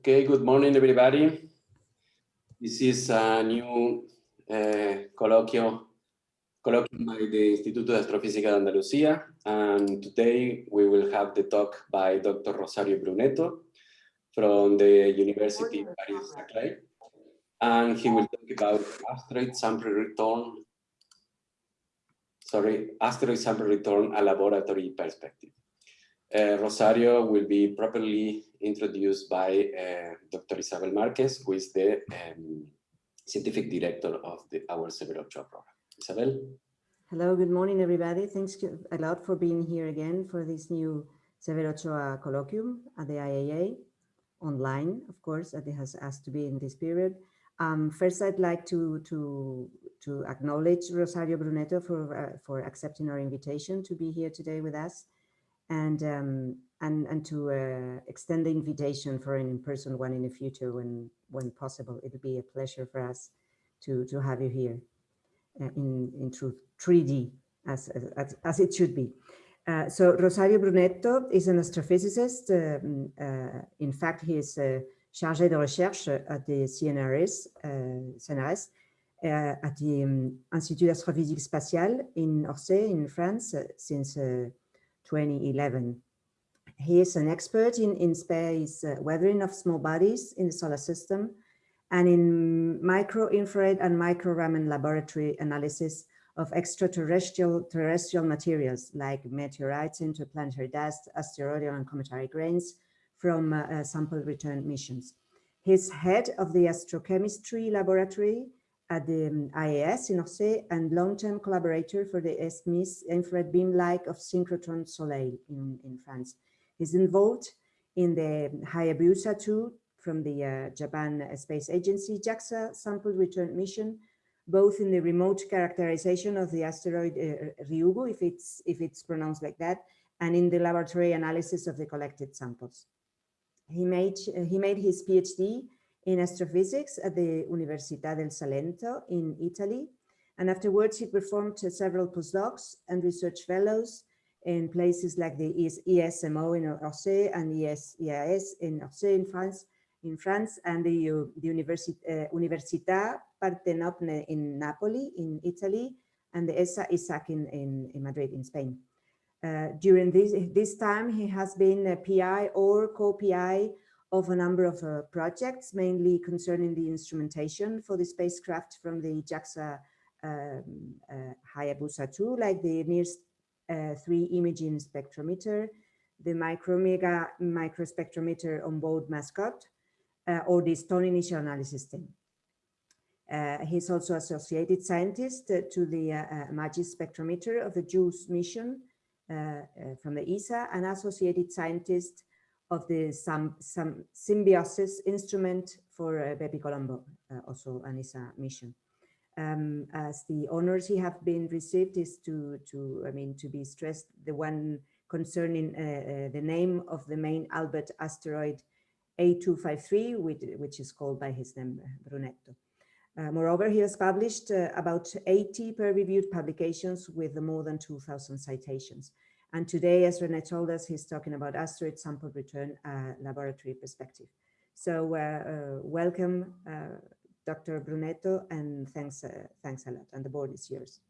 Okay, good morning, everybody. This is a new uh, colloquium, colloquium by the Instituto de Astrofísica de Andalucía. And today we will have the talk by Dr. Rosario Brunetto from the University of Paris-Saclay. And he will talk about asteroid sample return, sorry, asteroid sample return a laboratory perspective. Uh, Rosario will be properly introduced by uh, Dr. Isabel Marquez, who is the um, scientific director of the, our Severo Ochoa program. Isabel? Hello, good morning, everybody. Thanks a lot for being here again for this new Severo Ochoa colloquium at the IAA, online, of course, that it has asked to be in this period. Um, first, I'd like to, to, to acknowledge Rosario Brunetto for, uh, for accepting our invitation to be here today with us and um, and and to uh, extend the invitation for an in-person one in the future when when possible. It'll be a pleasure for us to to have you here uh, in in truth 3D as as, as it should be. Uh, so Rosario Brunetto is an astrophysicist. Um, uh, in fact, he is uh, chargé de recherche at the CNRS, uh, CNRS at the um, Institut d'Astrophysique Spatiale in Orsay in France since 2011. He is an expert in, in space uh, weathering of small bodies in the solar system and in micro-infrared and micro-Raman laboratory analysis of extraterrestrial terrestrial materials like meteorites, interplanetary dust, asteroidal and cometary grains from uh, uh, sample return missions. He's head of the astrochemistry laboratory at the um, IAS in Orsay and long-term collaborator for the SMIS infrared beamline of synchrotron Soleil in, in France. He's involved in the Hayabusa 2 from the uh, Japan Space Agency JAXA sample return mission, both in the remote characterization of the asteroid uh, Ryugu, if it's, if it's pronounced like that, and in the laboratory analysis of the collected samples. He made, he made his PhD in astrophysics at the Università del Salento in Italy. And afterwards, he performed several postdocs and research fellows in places like the ESMO in Orsay and ES, EAS in Orsay in France, in France and the, the Universi uh, Università Parthenope in Napoli in Italy and the ESA ESAC in, in, in Madrid in Spain. Uh, during this, this time, he has been a PI or co-PI of a number of uh, projects, mainly concerning the instrumentation for the spacecraft from the JAXA um, Hayabusa 2, like the NIRS. Uh, 3 imaging spectrometer, the micromega microspectrometer on board MASCOT, uh, or the stone initial analysis team. Uh, he's also associated scientist uh, to the uh, uh, MAJIS spectrometer of the JUICE mission uh, from the ESA and associated scientist of the some, some SIMBIO-SYS instrument for BepiColombo, also an ESA mission. Um, as the honors he have been received is to, to I mean, to be stressed, the one concerning uh, uh the name of the main Albert asteroid A253, which, which is called by his name, Brunetto. Uh, moreover, he has published uh, about 80 peer-reviewed publications with more than 2,000 citations. And today, as Rene told us, he's talking about asteroid sample return uh, laboratory perspective. So uh, welcome, Dr. Brunetto, and thanks, uh, thanks a lot. And the board is yours.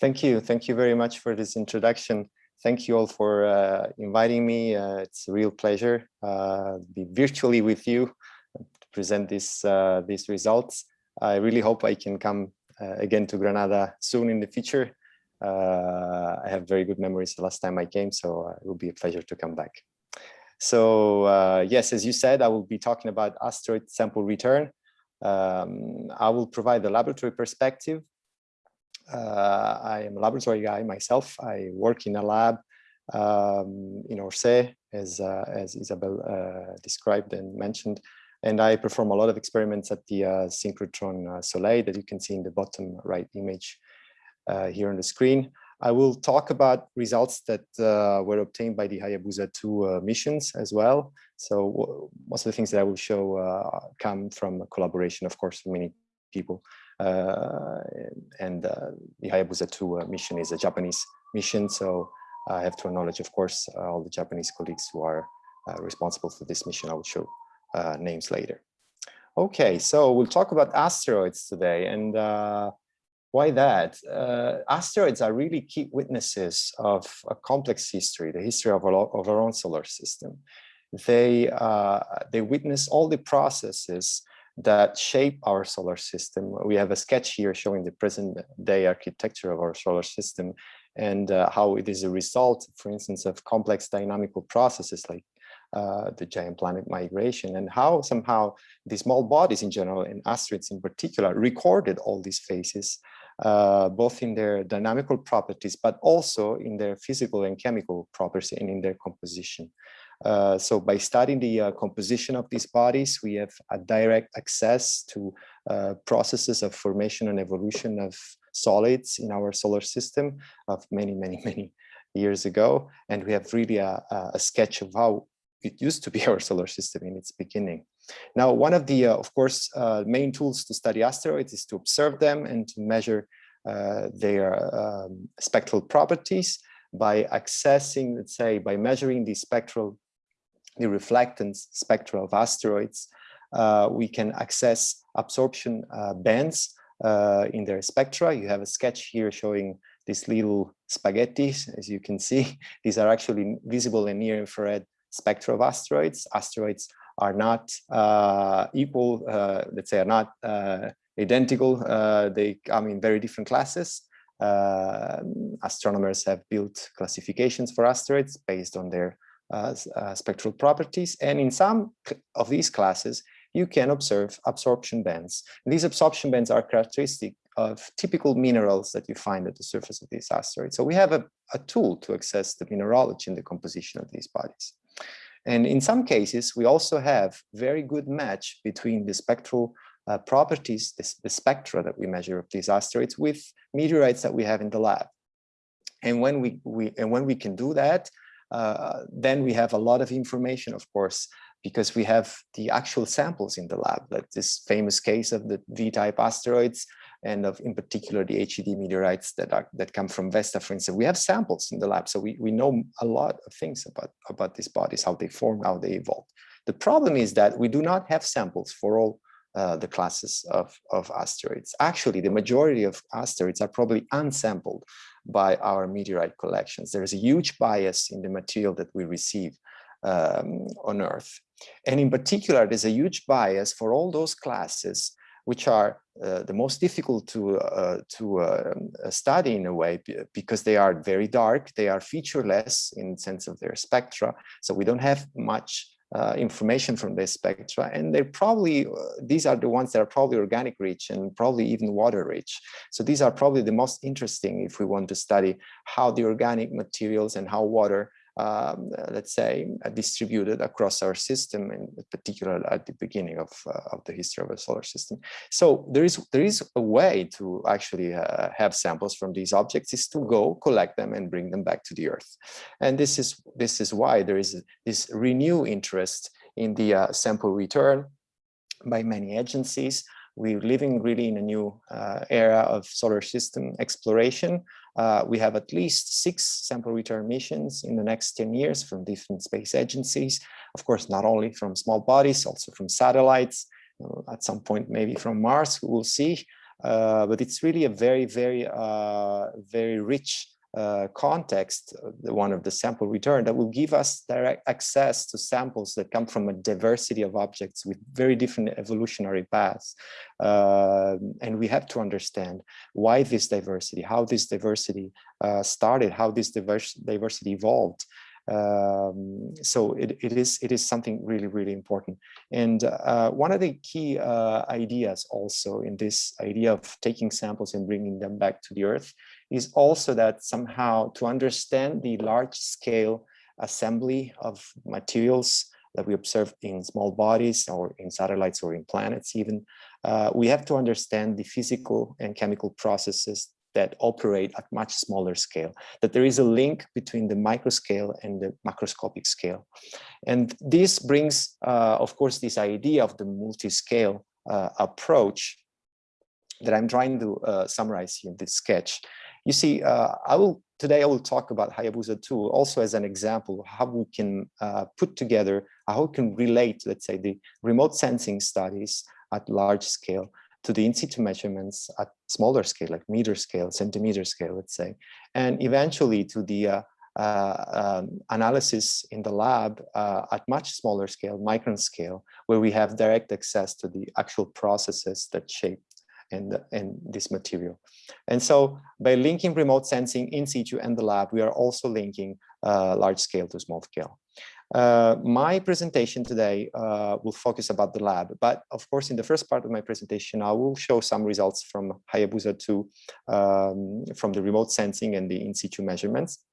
Thank you. Thank you very much for this introduction. Thank you all for uh, inviting me. it's a real pleasure to be virtually with you to present this, these results. I really hope I can come again to Granada soon in the future uh, I have very good memories the last time I came, so uh, it will be a pleasure to come back. So uh, yes, as you said, I will be talking about asteroid sample return. Um, I will provide the laboratory perspective. Uh, I am a laboratory guy myself. I work in a lab um, in Orsay, as, uh, as Isabel uh, described and mentioned. And I perform a lot of experiments at the synchrotron Soleil that you can see in the bottom right image uh, here on the screen. I will talk about results that uh, were obtained by the Hayabusa 2 uh, missions as well. So most of the things that I will show uh, come from collaboration, of course, with many people. Uh, and uh, the Hayabusa 2 mission is a Japanese mission. So I have to acknowledge, of course, all the Japanese colleagues who are responsible for this mission. I will show uh, names later. Okay, so we'll talk about asteroids today and uh, why that? Uh, asteroids are really key witnesses of a complex history, the history of our, of our own solar system. They, uh, they witness all the processes that shape our solar system. We have a sketch here showing the present day architecture of our solar system and uh, how it is a result, for instance, of complex dynamical processes like uh, the giant planet migration and how somehow the small bodies in general and asteroids in particular recorded all these phases uh, both in their dynamical properties, but also in their physical and chemical properties and in their composition. Uh, so by studying the uh, composition of these bodies, we have a direct access to uh, processes of formation and evolution of solids in our solar system of many, many, many years ago. And we have really a, a sketch of how it used to be our solar system in its beginning. Now, one of the, uh, of course, uh, main tools to study asteroids is to observe them and to measure uh, their um, spectral properties by accessing, let's say, by measuring the spectral, the reflectance spectra of asteroids, uh, we can access absorption uh, bands uh, in their spectra. You have a sketch here showing these little spaghettis, as you can see. These are actually visible in near infrared spectra of asteroids. Asteroids are not uh, equal, uh, let's say are not uh, identical. Uh, they come in very different classes. Uh, astronomers have built classifications for asteroids based on their spectral properties. And in some of these classes, you can observe absorption bands. And these absorption bands are characteristic of typical minerals that you find at the surface of these asteroids. So we have a, a tool to access the mineralogy and the composition of these bodies. And in some cases, we also have very good match between the spectral uh, properties, the, the spectra that we measure of these asteroids with meteorites that we have in the lab. And when we, we, and when we can do that, uh, then we have a lot of information, of course, because we have the actual samples in the lab, like this famous case of the V-type asteroids and of in particular the HED meteorites that are that come from Vesta, for instance. We have samples in the lab, so we, we know a lot of things about, about these bodies, how they form, how they evolve. The problem is that we do not have samples for all uh, the classes of, of asteroids. Actually, the majority of asteroids are probably unsampled by our meteorite collections. There is a huge bias in the material that we receive um, on Earth. And in particular, there's a huge bias for all those classes which are uh, the most difficult to uh, to uh, study in a way because they are very dark, they are featureless in sense of their spectra, so we don't have much uh, information from the spectra and they're probably uh, these are the ones that are probably organic rich and probably even water rich. So these are probably the most interesting if we want to study how the organic materials and how water um, let's say, uh, distributed across our system, in particular at the beginning of, uh, of the history of a solar system. So there is there is a way to actually uh, have samples from these objects is to go collect them and bring them back to the Earth. And this is this is why there is this renewed interest in the uh, sample return by many agencies. We're living really in a new uh, era of solar system exploration uh, we have at least six sample return missions in the next 10 years from different space agencies. Of course, not only from small bodies, also from satellites, at some point maybe from Mars, we'll see. Uh, but it's really a very, very, uh, very rich uh, context, uh, the one of the sample return that will give us direct access to samples that come from a diversity of objects with very different evolutionary paths. Uh, and we have to understand why this diversity, how this diversity uh, started, how this diverse, diversity evolved. Um, so it, it is it is something really really important. And uh, one of the key uh, ideas also in this idea of taking samples and bringing them back to the earth is also that somehow to understand the large scale assembly of materials that we observe in small bodies or in satellites or in planets even, uh, we have to understand the physical and chemical processes that operate at much smaller scale, that there is a link between the microscale and the macroscopic scale. And this brings, uh, of course, this idea of the multi-scale uh, approach that I'm trying to uh, summarize here in this sketch. You see, uh, I will today I will talk about Hayabusa 2 also as an example of how we can uh, put together, how we can relate, let's say, the remote sensing studies at large scale to the in situ measurements at smaller scale, like meter scale, centimeter scale, let's say, and eventually to the uh, uh, um, analysis in the lab uh, at much smaller scale, micron scale, where we have direct access to the actual processes that shape and, and this material. And so by linking remote sensing in situ and the lab, we are also linking uh, large scale to small scale. Uh, my presentation today uh, will focus about the lab, but of course, in the first part of my presentation, I will show some results from Hayabusa 2 um, from the remote sensing and the in situ measurements.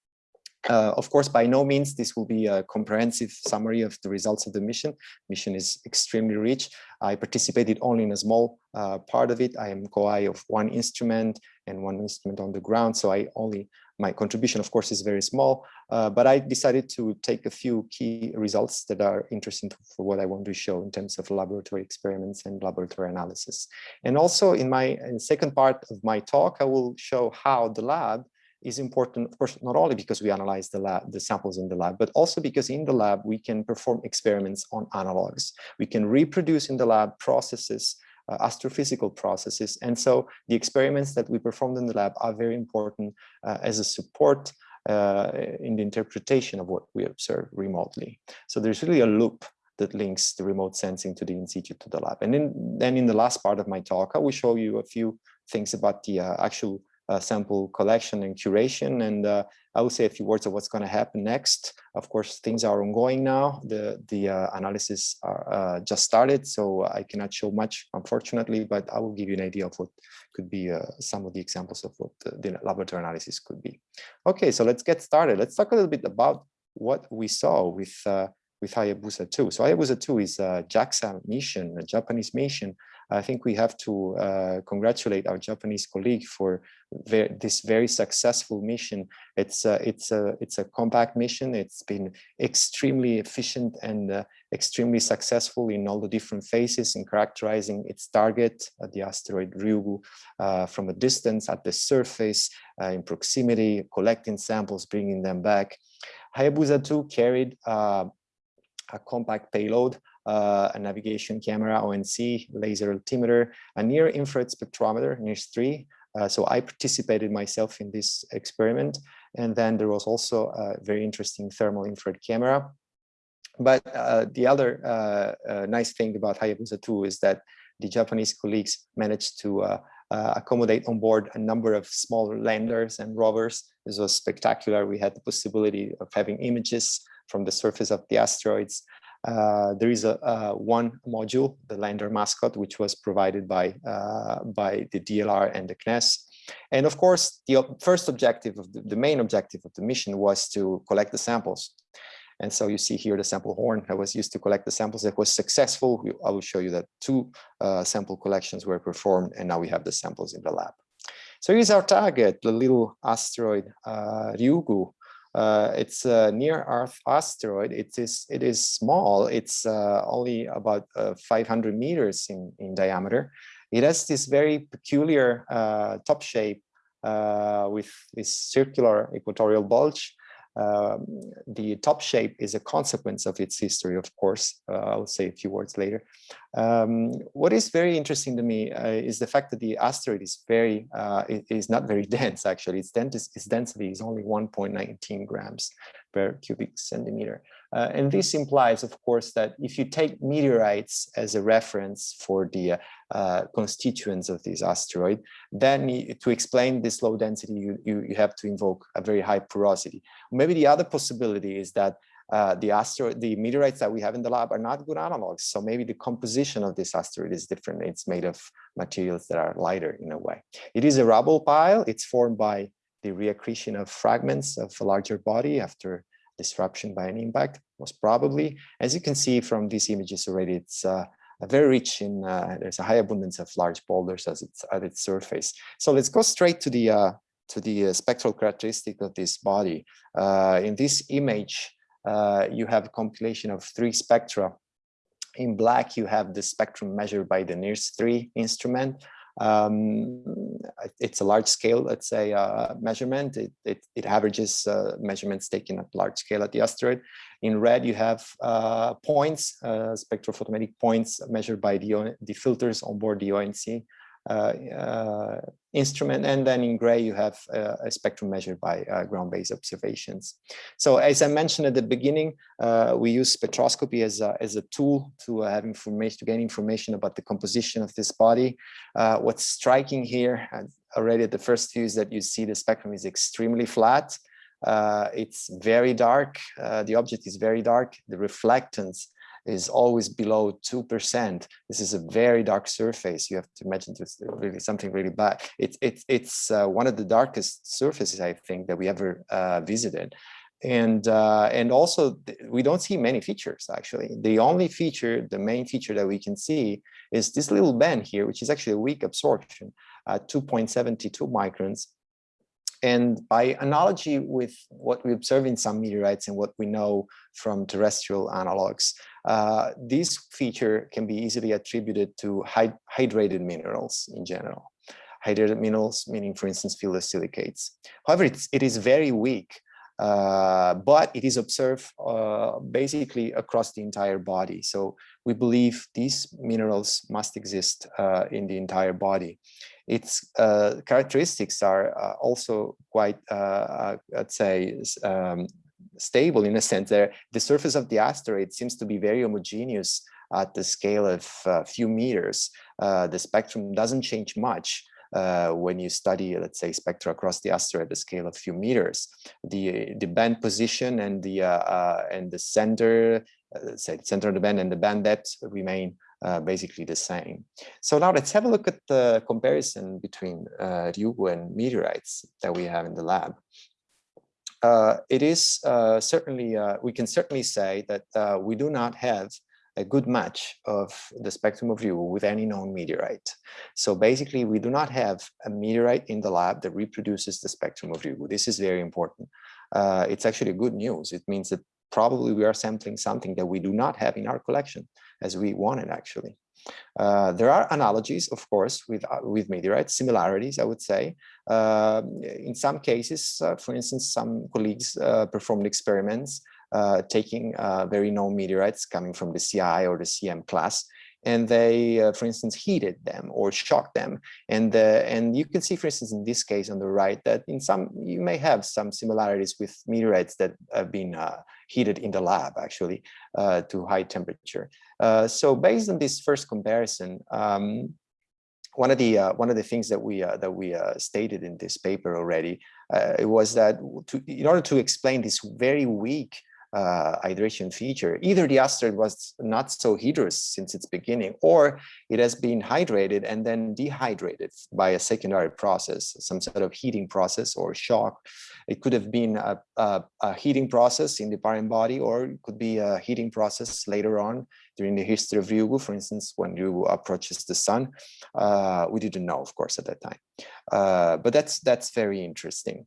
Uh, of course, by no means this will be a comprehensive summary of the results of the mission. Mission is extremely rich. I participated only in a small uh, part of it. I am co-I of one instrument and one instrument on the ground. So I only, my contribution of course is very small, uh, but I decided to take a few key results that are interesting for what I want to show in terms of laboratory experiments and laboratory analysis. And also in my in second part of my talk, I will show how the lab is important, of course, not only because we analyze the lab, the samples in the lab, but also because in the lab we can perform experiments on analogs. We can reproduce in the lab processes, astrophysical processes. And so the experiments that we performed in the lab are very important uh, as a support uh, in the interpretation of what we observe remotely. So there's really a loop that links the remote sensing to the in situ to the lab. And then, then in the last part of my talk, I will show you a few things about the uh, actual uh, sample collection and curation. And uh, I will say a few words of what's going to happen next. Of course, things are ongoing now. The, the uh, analysis are, uh, just started, so I cannot show much, unfortunately, but I will give you an idea of what could be uh, some of the examples of what the, laboratory analysis could be. Okay, so let's get started. Let's talk a little bit about what we saw with uh, with Hayabusa 2. So Hayabusa 2 is a JAXA mission, a Japanese mission I think we have to uh, congratulate our Japanese colleague for this very successful mission. It's a, it's a it's a compact mission. It's been extremely efficient and uh, extremely successful in all the different phases in characterizing its target, uh, the asteroid Ryugu, uh, from a distance at the surface, uh, in proximity, collecting samples, bringing them back. Hayabusa 2 carried uh, a compact payload uh, a navigation camera, ONC, laser altimeter, a near infrared spectrometer, NIRS-3. Uh, so I participated myself in this experiment. And then there was also a very interesting thermal infrared camera. But uh, the other uh, uh, nice thing about Hayabusa 2 is that the Japanese colleagues managed to uh, accommodate on board a number of small landers and rovers. This was spectacular. We had the possibility of having images from the surface of the asteroids, uh, there is a, a, one module, the lander MASCOT, which was provided by, uh, by the DLR and the CNES. And of course, the first objective of the, the, main objective of the mission was to collect the samples. And so you see here the sample horn that was used to collect the samples that was successful. I will show you that two uh, sample collections were performed and now we have the samples in the lab. So here's our target, the little asteroid uh, Ryugu, uh, it's a near Earth asteroid. It is it is small. It's uh, only about uh, 500 meters in in diameter. It has this very peculiar uh, top shape uh, with this circular equatorial bulge um, the top shape is a consequence of its history, of course. Uh, I'll say a few words later. Um, what is very interesting to me uh, is the fact that the asteroid is very uh, is not very dense. Actually, its, its density is only 1.19 grams per cubic centimeter. Uh, and this implies, of course, that if you take meteorites as a reference for the uh, constituents of this asteroid, then to explain this low density, you, you, you, have to invoke a very high porosity. Maybe the other possibility is that uh, the asteroid, the meteorites that we have in the lab are not good analogs. So maybe the composition of this asteroid is different. It's made of materials that are lighter in a way. It is a rubble pile. It's formed by the reaccretion of fragments of a larger body after disruption by an impact, most probably. As you can see from these images already, it's uh, very rich in, uh, there's a high abundance of large boulders as it's at its surface. So let's go straight to the, uh, to the uh, spectral characteristic of this body. Uh, in this image, uh, you have a compilation of three spectra. In black, you have the spectrum measured by the NIRS-3 instrument. Um, it's a large scale, let's say, uh, measurement. It, it, it averages uh, measurements taken at large scale at the asteroid. In red, you have uh, points, uh, spectrophotometric points measured by the, the filters on board the ONC. Uh, uh, instrument. And then in gray, you have uh, a spectrum measured by ground-based observations. So as I mentioned at the beginning, we use spectroscopy as a, as a tool to have information, to gain information about the composition of this body. what's striking here already at the first view is that you see the spectrum is extremely flat. Uh, it's very dark. Uh, the object is very dark. The reflectance is always below 2%. This is a very dark surface. You have to imagine it's really something really bad. It's, it's, it's uh, one of the darkest surfaces, I think, that we ever uh, visited. And, uh, and also, we don't see many features, actually. The only feature, the main feature that we can see is this little band here, which is actually a weak absorption, at 2.72 microns. And by analogy with what we observe in some meteorites and what we know from terrestrial analogs, uh, this feature can be easily attributed to hydrated minerals in general. Hydrated minerals, meaning, for instance, phyllosilicates. However, it's, it is very weak, uh, but it is observed uh, basically across the entire body. So we believe these minerals must exist uh, in the entire body. Its uh, characteristics are also quite, I'd say, um, stable in a sense there. The surface of the asteroid seems to be very homogeneous at the scale of a few meters. Uh, the spectrum doesn't change much uh, when you study, let's say, spectra across the asteroid at the scale of a few meters. The, the band position and the, uh, and the center, say, the center of the band and the band depth remain uh, basically the same. So now let's have a look at the comparison between uh, Ryugu and meteorites that we have in the lab. Uh, it is uh, certainly, uh, we can certainly say that uh, we do not have a good match of the spectrum of Ryugu with any known meteorite. So basically, we do not have a meteorite in the lab that reproduces the spectrum of Ryugu. This is very important. it's actually good news. It means that probably we are sampling something that we do not have in our collection as we wanted actually. Uh, there are analogies, of course, with uh, with meteorites, similarities, I would say. Uh, in some cases, uh, for instance, some colleagues uh, performed experiments uh, taking very known meteorites coming from the CI or the CM class and they, uh, for instance, heated them or shocked them. And, uh, and you can see, for instance, in this case on the right, that in some, you may have some similarities with meteorites that have been uh, heated in the lab, actually, uh, to high temperature. Uh, so based on this first comparison, um, one of the uh, one of the things that we uh, that we uh, stated in this paper already it was that to, in order to explain this very weak uh, hydration feature. Either the asteroid was not so hydrous since its beginning, or it has been hydrated and then dehydrated by a secondary process, some sort of heating process or shock. It could have been a, a, a heating process in the parent body, or it could be a heating process later on during the history of Ryugu, for instance, when Ryugu approaches the sun. Uh, we didn't know, of course, at that time. Uh, but that's that's very interesting.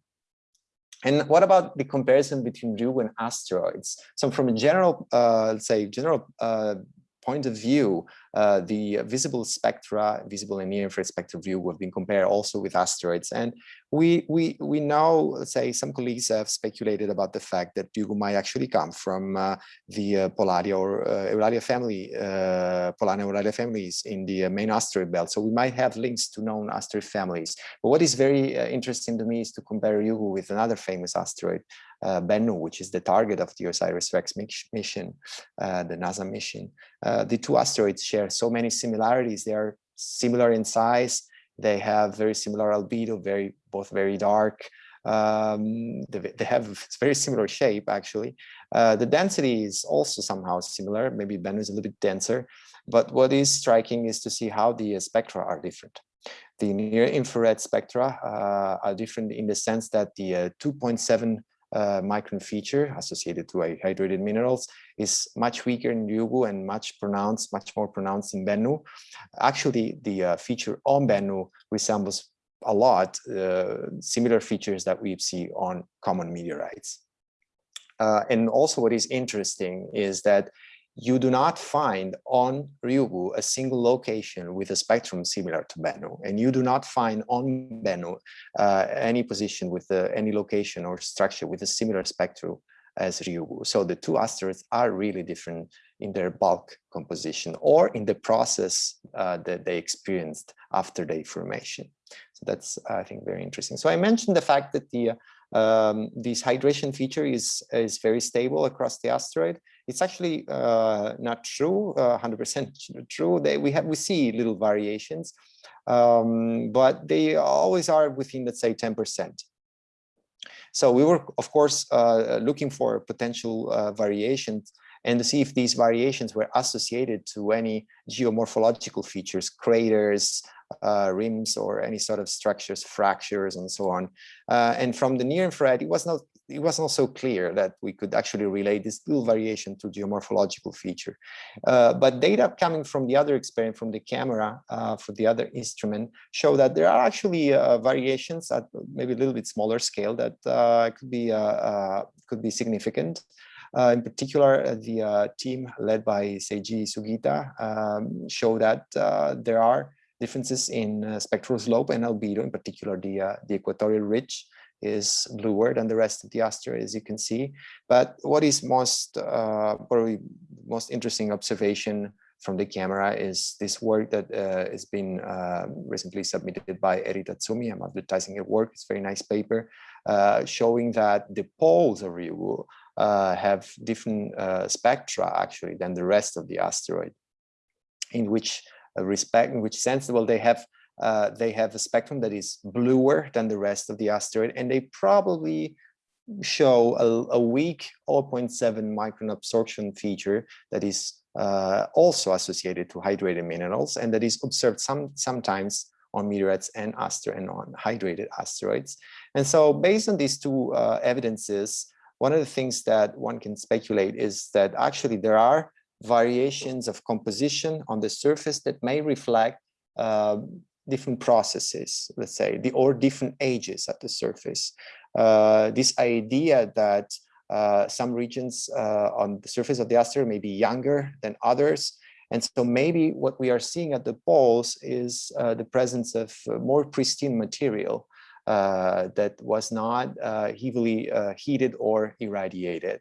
And what about the comparison between Ryugu and asteroids? So from a general, uh, let's say, general uh, point of view, uh, the visible spectra, visible and near infrared spectral view have been compared also with asteroids. And we, we, we let's say some colleagues have speculated about the fact that Ryugu might actually come from uh, the uh, Polana or uh, Eulalia family, uh, Polana Eulalia families in the uh, main asteroid belt. So we might have links to known asteroid families. But what is very uh, interesting to me is to compare Ryugu with another famous asteroid, uh, Bennu, which is the target of the OSIRIS-REx mission, the NASA mission. The two asteroids share so many similarities. They are similar in size. They have very similar albedo, very both very dark. Um, they, they, have very similar shape, actually. Uh, the density is also somehow similar. Maybe Bennu is a little bit denser. But what is striking is to see how the uh, spectra are different. The near infrared spectra uh, are different in the sense that the uh, 2.7 uh, micron feature associated to hydrated minerals is much weaker in Ryugu and much pronounced, much more pronounced in Bennu. Actually, the uh, feature on Bennu resembles a lot uh, similar features that we see on common meteorites. Uh, and also what is interesting is that you do not find on Ryugu a single location with a spectrum similar to Bennu, and you do not find on Bennu uh, any position with uh, any location or structure with a similar spectrum as Ryugu. So the two asteroids are really different in their bulk composition or in the process uh, that they experienced after their formation. So that's, I think, very interesting. So I mentioned the fact that the um, this hydration feature is, is very stable across the asteroid. It's actually uh, not true, 100% uh, true. They, we have we see little variations, um, but they always are within, let's say, 10%. So we were, of course, uh, looking for potential uh, variations and to see if these variations were associated to any geomorphological features, craters, uh, rims, or any sort of structures, fractures, and so on. Uh, and from the near infrared, it was not it was not so clear that we could actually relate this little variation to geomorphological feature. Uh, but data coming from the other experiment, from the camera, uh, for the other instrument, show that there are actually uh, variations at maybe a little bit smaller scale that uh, could be could be significant. Uh, in particular, uh, the uh, team led by Seiji Sugita um, show that there are differences in spectral slope and albedo, in particular the, the equatorial ridge is bluer than the rest of the asteroid, as you can see. But what is most uh, probably most interesting observation from the camera is this work that uh, has been uh, recently submitted by Eri Tatsumi. I'm advertising her work. It's a very nice paper uh, showing that the poles of Ryugu uh, have different uh, spectra actually than the rest of the asteroid. In which uh, respect, in which sense, well, they have uh, they have a spectrum that is bluer than the rest of the asteroid, and they probably show a, a weak 0.7 micron absorption feature that is uh, also associated to hydrated minerals and that is observed some sometimes on meteorites and aster and on hydrated asteroids. And so based on these two uh, evidences, one of the things that one can speculate is that actually there are variations of composition on the surface that may reflect uh, different processes, let's say, the, or different ages at the surface. Uh, this idea that uh, some regions uh, on the surface of the asteroid may be younger than others. And so maybe what we are seeing at the poles is uh, the presence of uh, more pristine material uh, that was not uh, heavily uh, heated or irradiated.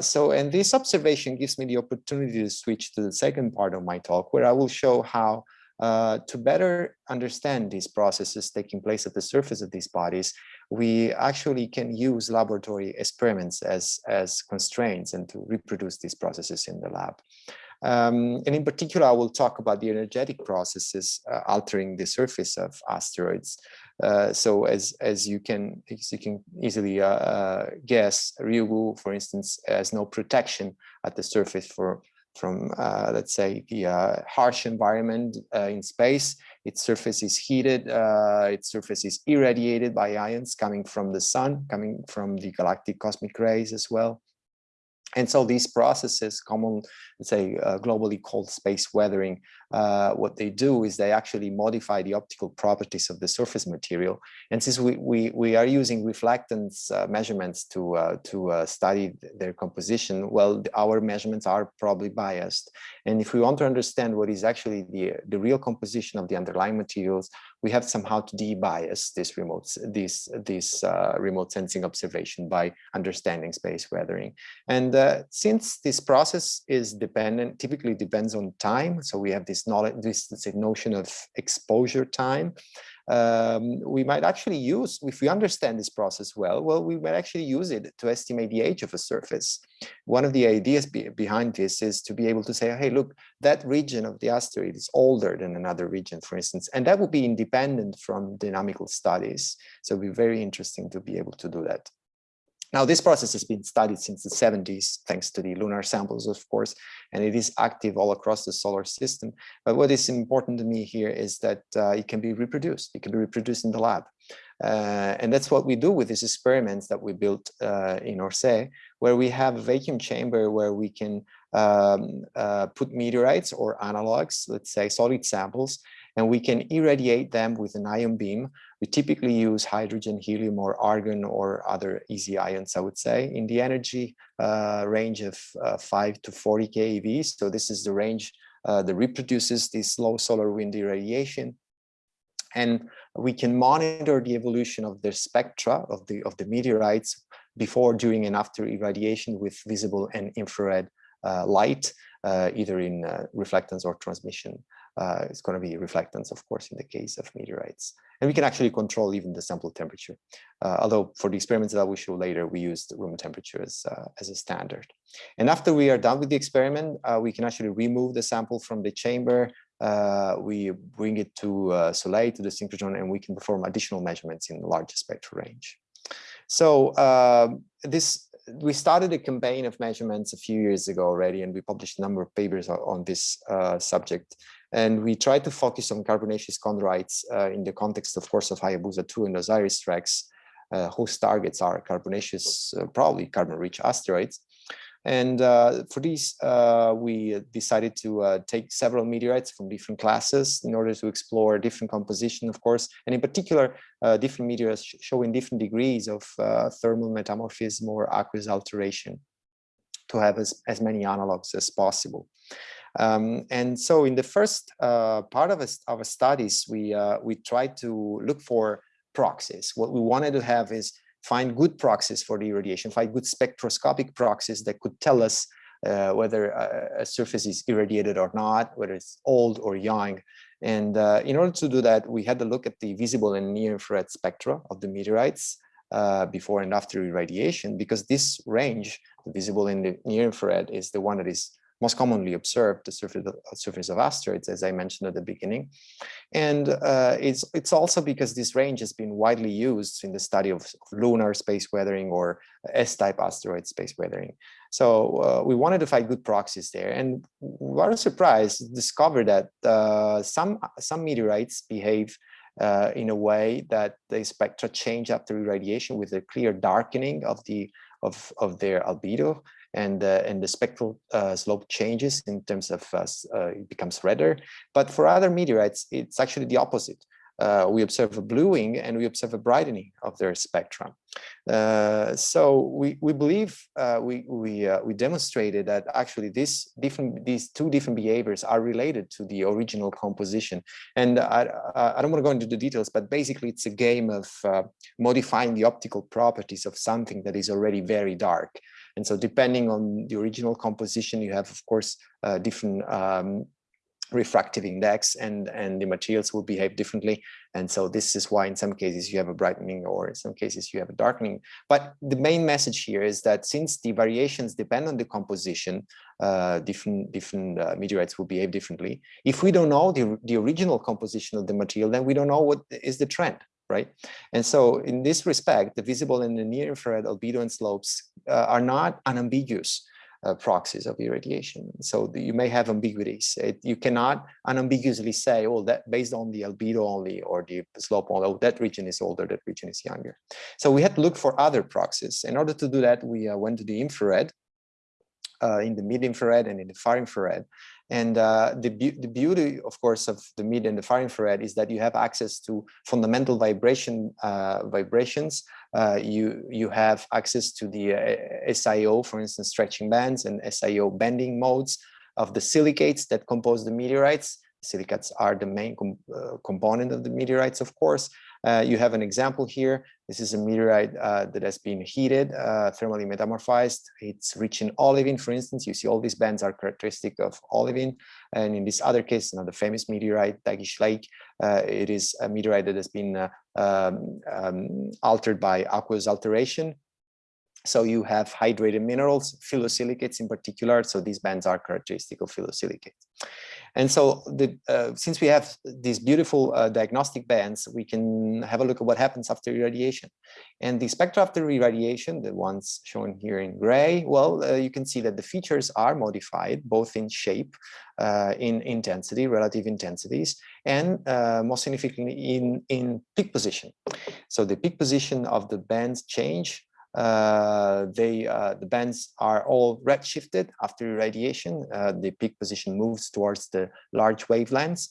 so, and this observation gives me the opportunity to switch to the second part of my talk, where I will show how uh, to better understand these processes taking place at the surface of these bodies, we actually can use laboratory experiments as, as constraints and to reproduce these processes in the lab. Um, and in particular, I will talk about the energetic processes uh, altering the surface of asteroids. Uh, so as as you can as you can easily uh, uh, guess, Ryugu, for instance, has no protection at the surface for from uh, let's say the uh, harsh environment in space. Its surface is heated. its surface is irradiated by ions coming from the sun, coming from the galactic cosmic rays as well. And so these processes, common, let's say, uh, globally called space weathering, uh, what they do is they actually modify the optical properties of the surface material. And since we, we, we are using reflectance uh, measurements to, uh, to uh, study their composition, well, our measurements are probably biased. And if we want to understand what is actually the, the real composition of the underlying materials, we have somehow to de-bias this remote, this, this uh, remote sensing observation by understanding space weathering. And since this process is dependent, typically depends on time, so we have this knowledge, this, this notion of exposure time, um, we might actually use, if we understand this process well, well, we might actually use it to estimate the age of a surface. One of the ideas be, behind this is to be able to say, hey, look, that region of the asteroid is older than another region, for instance, and that would be independent from dynamical studies. So it'd be very interesting to be able to do that. Now, this process has been studied since the 70s, thanks to the lunar samples, of course, and it is active all across the solar system. But what is important to me here is that uh, it can be reproduced. It can be reproduced in the lab. Uh, and that's what we do with these experiments that we built uh, in Orsay, where we have a vacuum chamber where we can um, uh, put meteorites or analogs, let's say solid samples, and we can irradiate them with an ion beam. We typically use hydrogen, helium, or argon, or other easy ions, I would say, in the energy uh, range of uh, 5 to 40 keV. So this is the range uh, that reproduces this low solar wind irradiation. And we can monitor the evolution of the spectra of the, of the meteorites before, during, and after irradiation with visible and infrared uh, light, uh, either in uh, reflectance or transmission. Uh, it's going to be reflectance, of course, in the case of meteorites. And we can actually control even the sample temperature. Uh, although for the experiments that will show later, we used room temperature as, uh, as a standard. And after we are done with the experiment, uh, we can actually remove the sample from the chamber. we bring it to Soleil, to the synchrotron, and we can perform additional measurements in the larger spectral range. So um, this we started a campaign of measurements a few years ago already, and we published a number of papers on this uh, subject. And we tried to focus on carbonaceous chondrites uh, in the context, of course, of Hayabusa 2 and OSIRIS-REx, uh, whose targets are carbonaceous, uh, probably carbon-rich asteroids. And uh, for these, uh, we decided to uh, take several meteorites from different classes in order to explore different composition, of course, and in particular, different meteorites showing different degrees of thermal metamorphism or aqueous alteration to have as, as many analogs as possible. Um, and so in the first uh, part of our studies, we, we tried to look for proxies. What we wanted to have is find good proxies for the irradiation, find good spectroscopic proxies that could tell us uh, whether a, a, surface is irradiated or not, whether it's old or young. And uh, in order to do that, we had to look at the visible and near infrared spectra of the meteorites uh, before and after irradiation, because this range, the visible and the near infrared, is the one that is most commonly observed the surface of, surface of asteroids, as I mentioned at the beginning. And uh, it's, it's also because this range has been widely used in the study of lunar space weathering or S-type asteroid space weathering. So uh, we wanted to find good proxies there. And we were surprised, discovered that uh, some, some meteorites behave uh, in a way that the spectra change after irradiation with a clear darkening of the of, of their albedo and uh, and the spectral uh, slope changes in terms of uh, uh, it becomes redder. But for other meteorites, it's actually the opposite. Uh, we observe a bluing and we observe a brightening of their spectrum. So we we believe we we we demonstrated that actually this different these two different behaviors are related to the original composition. And I I don't want to go into the details, but basically it's a game of modifying the optical properties of something that is already very dark. And so depending on the original composition, you have, of course, uh, different um, refractive index and, and the materials will behave differently. And so this is why in some cases you have a brightening or in some cases you have a darkening. But the main message here is that since the variations depend on the composition, uh, different, different uh, meteorites will behave differently. If we don't know the, the original composition of the material, then we don't know what is the trend right? And so in this respect, the visible and the near infrared albedo and slopes uh, are not unambiguous uh, proxies of irradiation. So you may have ambiguities. It, you cannot unambiguously say, oh, that based on the albedo only or the slope only, oh, that region is older, that region is younger. So we had to look for other proxies. In order to do that, we uh, went to the infrared, uh, in the mid infrared and in the far infrared. And uh, the, be the beauty, of course, of the mid and the far infrared is that you have access to fundamental vibration uh, vibrations. Uh, you you have access to the uh, SIO, for instance, stretching bands and SIO bending modes of the silicates that compose the meteorites. Silicates are the main com uh, component of the meteorites, of course. Uh, you have an example here. This is a meteorite uh, that has been heated, uh, thermally metamorphized. It's rich in olivine, for instance. You see all these bands are characteristic of olivine. And in this other case, another famous meteorite, Tagish Lake, uh, it is a meteorite that has been uh, um, um, altered by aqueous alteration. So you have hydrated minerals, phyllosilicates in particular. So these bands are characteristic of phyllosilicates. And so the, uh, since we have these beautiful uh, diagnostic bands, we can have a look at what happens after irradiation. And the spectra after irradiation, the ones shown here in gray, well, uh, you can see that the features are modified both in shape, uh, in intensity, relative intensities, and uh, most significantly in, in peak position. So the peak position of the bands change they uh, the bands are all redshifted after irradiation. Uh, the peak position moves towards the large wavelengths.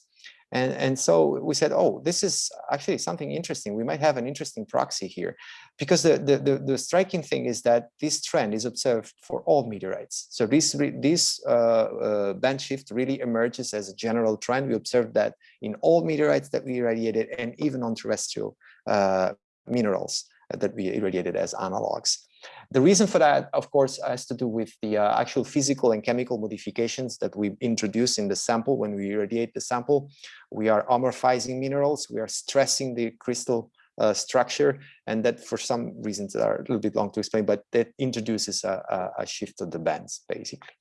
And, and so we said, oh, this is actually something interesting. We might have an interesting proxy here because the, the, the, the striking thing is that this trend is observed for all meteorites. So this, this uh, uh, band shift really emerges as a general trend. We observed that in all meteorites that we irradiated and even on terrestrial uh, minerals that we irradiated as analogs. The reason for that, of course, has to do with the uh, actual physical and chemical modifications that we introduce in the sample when we irradiate the sample. We are amorphizing minerals, we are stressing the crystal uh, structure, and that for some reasons that are a little bit long to explain, but that introduces a, a, a shift of the bands, basically.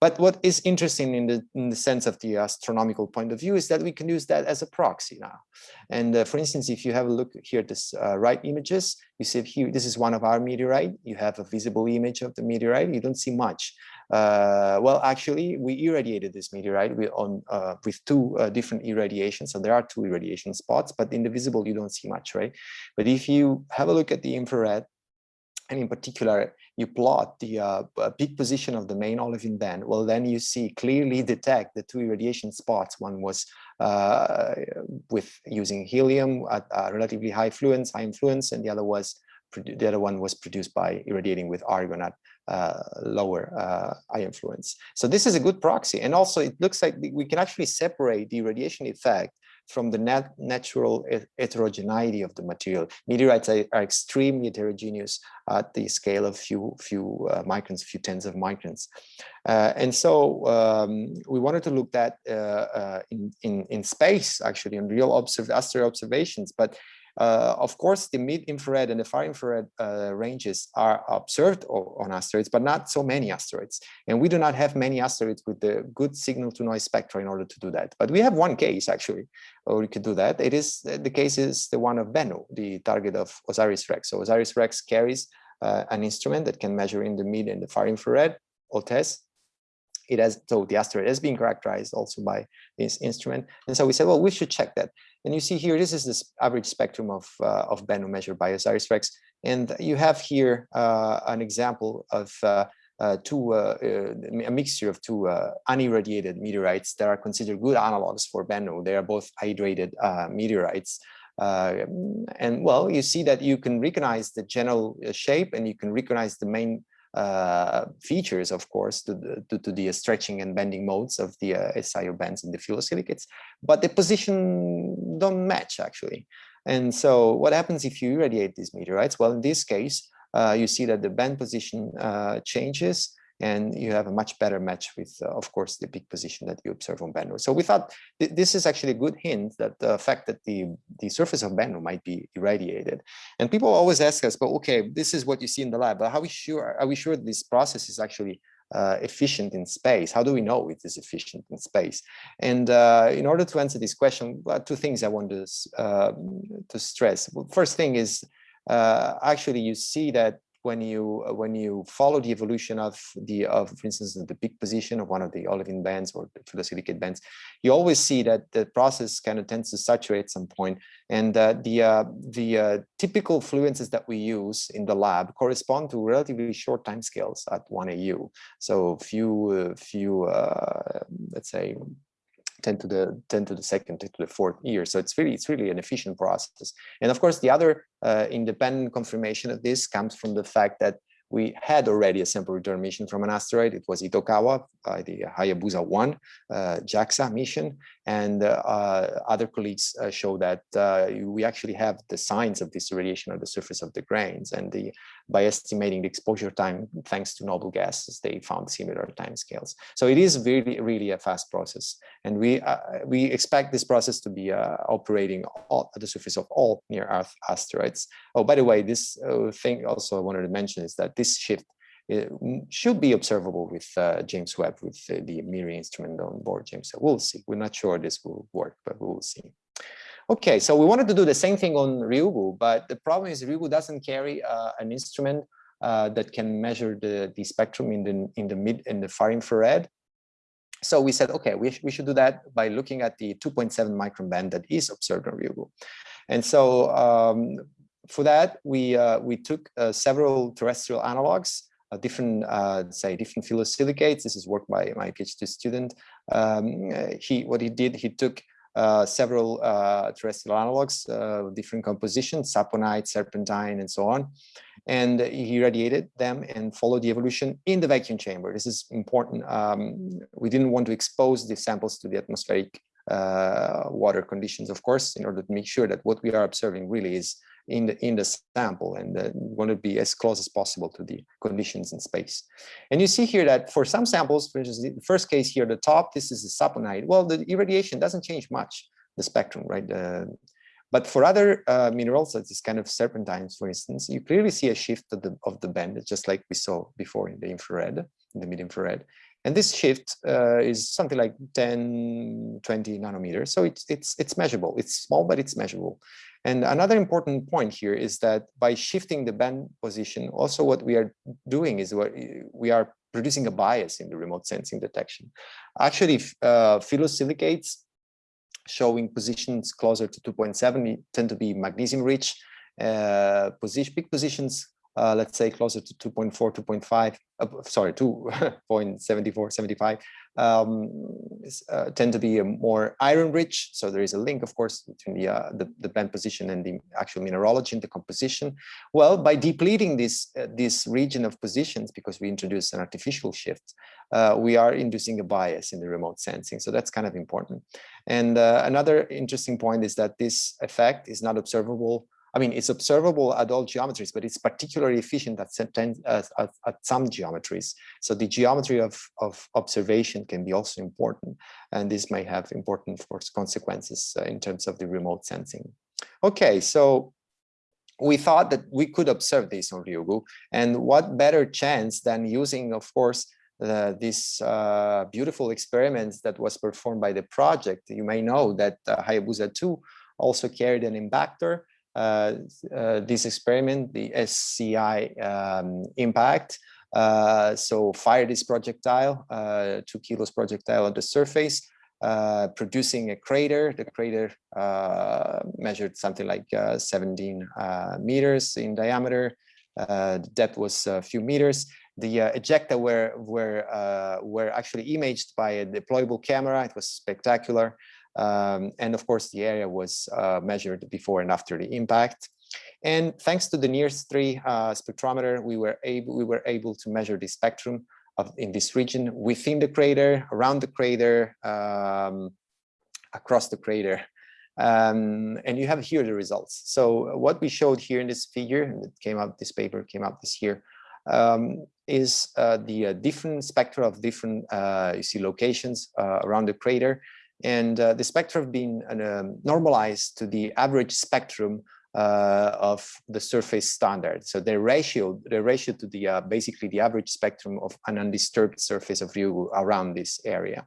But what is interesting in the, in the sense of the astronomical point of view is that we can use that as a proxy now. And uh, for instance, if you have a look here at this uh, right images, you see here, this is one of our meteorite. You have a visible image of the meteorite. You don't see much. Uh, well, actually, we irradiated this meteorite with, on, uh, with two uh, different irradiations. So there are two irradiation spots, but in the visible, you don't see much, right? But if you have a look at the infrared, and in particular, you plot the uh, peak position of the main olivine band, well, then you see clearly detect the two irradiation spots. One was uh, with using helium at relatively high fluence, high influence, and the other was the other one was produced by irradiating with argon at uh, lower uh, eye influence. So this is a good proxy. And also it looks like we can actually separate the irradiation effect from the nat natural heterogeneity of the material. Meteorites are, are, extremely heterogeneous at the scale of few few uh, microns, few tens of microns. Uh, and so um, we wanted to look at uh, uh in, in, in space, actually, in real observed asteroid observations, but uh, of course, the mid-infrared and the far-infrared uh, ranges are observed on asteroids, but not so many asteroids. And we do not have many asteroids with the good signal-to-noise spectra in order to do that. But we have one case, actually, where we could do that. It is the case is the one of Bennu, the target of OSIRIS-REx. So OSIRIS-REx carries uh, an instrument that can measure in the mid and the far-infrared, OTES, it has so the asteroid has been characterized also by this instrument and so we said well we should check that and you see here this is the average spectrum of uh, of bennu measured by OSIRIS-REx and you have here uh, an example of uh, uh two uh, uh, a mixture of two unirradiated meteorites that are considered good analogs for bennu they are both hydrated meteorites. And well you see that you can recognize the general shape and you can recognize the main uh, features, of course, to the, to, to, the stretching and bending modes of the uh, SiO bands and the phyllosilicates, but the position don't match actually. And so what happens if you irradiate these meteorites? Well, in this case, uh, you see that the band position uh, changes and you have a much better match with, uh, of course, the peak position that you observe on Bennu. So we thought th this is actually a good hint that the fact that the, the surface of Bennu might be irradiated. And people always ask us, but okay, this is what you see in the lab, but how are we sure, are we sure this process is actually uh, efficient in space? How do we know it is efficient in space? And uh, in order to answer this question, two things I want to, uh, to stress. Well, first thing is, uh, actually you see that when you uh, when you follow the evolution of the of for instance the peak position of one of the olivine bands or the silicate bands you always see that the process kind of tends to saturate at some point and uh, the uh, the uh, typical fluences that we use in the lab correspond to relatively short time scales at 1 AU so few uh, few uh, let's say 10 to the 10 to the second 10 to the fourth year so it's really it's really an efficient process and of course the other uh, independent confirmation of this comes from the fact that we had already a sample return mission from an asteroid. It was Itokawa by the Hayabusa 1 uh, JAXA mission. And uh, other colleagues uh, show that uh, we actually have the signs of this irradiation on the surface of the grains. And the, by estimating the exposure time, thanks to noble gases, they found similar time scales. So it is really, really a fast process. And we, uh, we expect this process to be uh, operating all, at the surface of all near Earth asteroids. Oh, by the way, this thing also I wanted to mention is that this shift should be observable with uh, James Webb with uh, the MIRI instrument on board James Webb. We'll see. We're not sure this will work, but we will see. Okay, so we wanted to do the same thing on Ryugu, but the problem is Ryugu doesn't carry uh, an instrument uh, that can measure the, the spectrum in the in the mid in the far infrared. So we said, okay, we, we should do that by looking at the 2.7 micron band that is observed on Ryugu. And so um, for that, we, uh, we took uh, several terrestrial analogs, uh, different, uh, say, different phyllosilicates. This is work by my PhD student. Um, he, what he did, he took several uh, terrestrial analogs, uh, different compositions, saponite, serpentine, and so on. And he irradiated them and followed the evolution in the vacuum chamber. This is important. Um, we didn't want to expose the samples to the atmospheric uh, water conditions, of course, in order to make sure that what we are observing really is in the in the sample and uh, want to be as close as possible to the conditions in space. And you see here that for some samples, for instance, the first case here, the top, this is a saponite. Well, the irradiation doesn't change much, the spectrum, right? Uh, but for other uh, minerals, such as kind of serpentines, for instance, you clearly see a shift of the, of the band, just like we saw before in the infrared, in the mid-infrared. And this shift uh, is something like 10, 20 nanometers. So it's, it's, it's measurable. It's small, but it's measurable. And another important point here is that by shifting the band position, also what we are doing is what we are producing a bias in the remote sensing detection. Actually, uh, phyllosilicates showing positions closer to 2.7 tend to be magnesium rich. Uh, position, peak positions uh, let's say closer to 2.4, 2.5, uh, sorry, 2.74, 75, um, uh, tend to be more iron rich. So there is a link, of course, between the, uh, the, the, band position and the actual mineralogy and the composition. Well, by depleting this, uh, this region of positions, because we introduce an artificial shift, uh, we are inducing a bias in the remote sensing. So that's kind of important. And another interesting point is that this effect is not observable I mean, it's observable at all geometries, but it's particularly efficient at, at, at, some geometries. So the geometry of, of observation can be also important, and this may have important consequences uh, in terms of the remote sensing. Okay, so we thought that we could observe this on Ryugu, and what better chance than using, of course, uh, this uh, beautiful experiments that was performed by the project. You may know that uh, Hayabusa 2 also carried an impactor this experiment, the SCI um, impact. Uh, so fire this projectile, two kilos projectile on the surface, uh, producing a crater. The crater uh, measured something like uh, 17 meters in diameter. the depth was a few meters. The ejecta were were were actually imaged by a deployable camera. It was spectacular. Um, and of course, the area was uh, measured before and after the impact. And thanks to the NIRS-3 uh, spectrometer, we were able we were able to measure the spectrum of in this region within the crater, around the crater, um, across the crater. Um, and you have here the results. So what we showed here in this figure, and it came out, this paper came out this year, um, is uh, the uh, different spectra of different, uh, you see locations uh, around the crater. And uh, the spectrum have been um, normalized to the average spectrum uh, of the surface standard. So the ratio, the ratio to the uh, basically the average spectrum of an undisturbed surface of Ryugu around this area.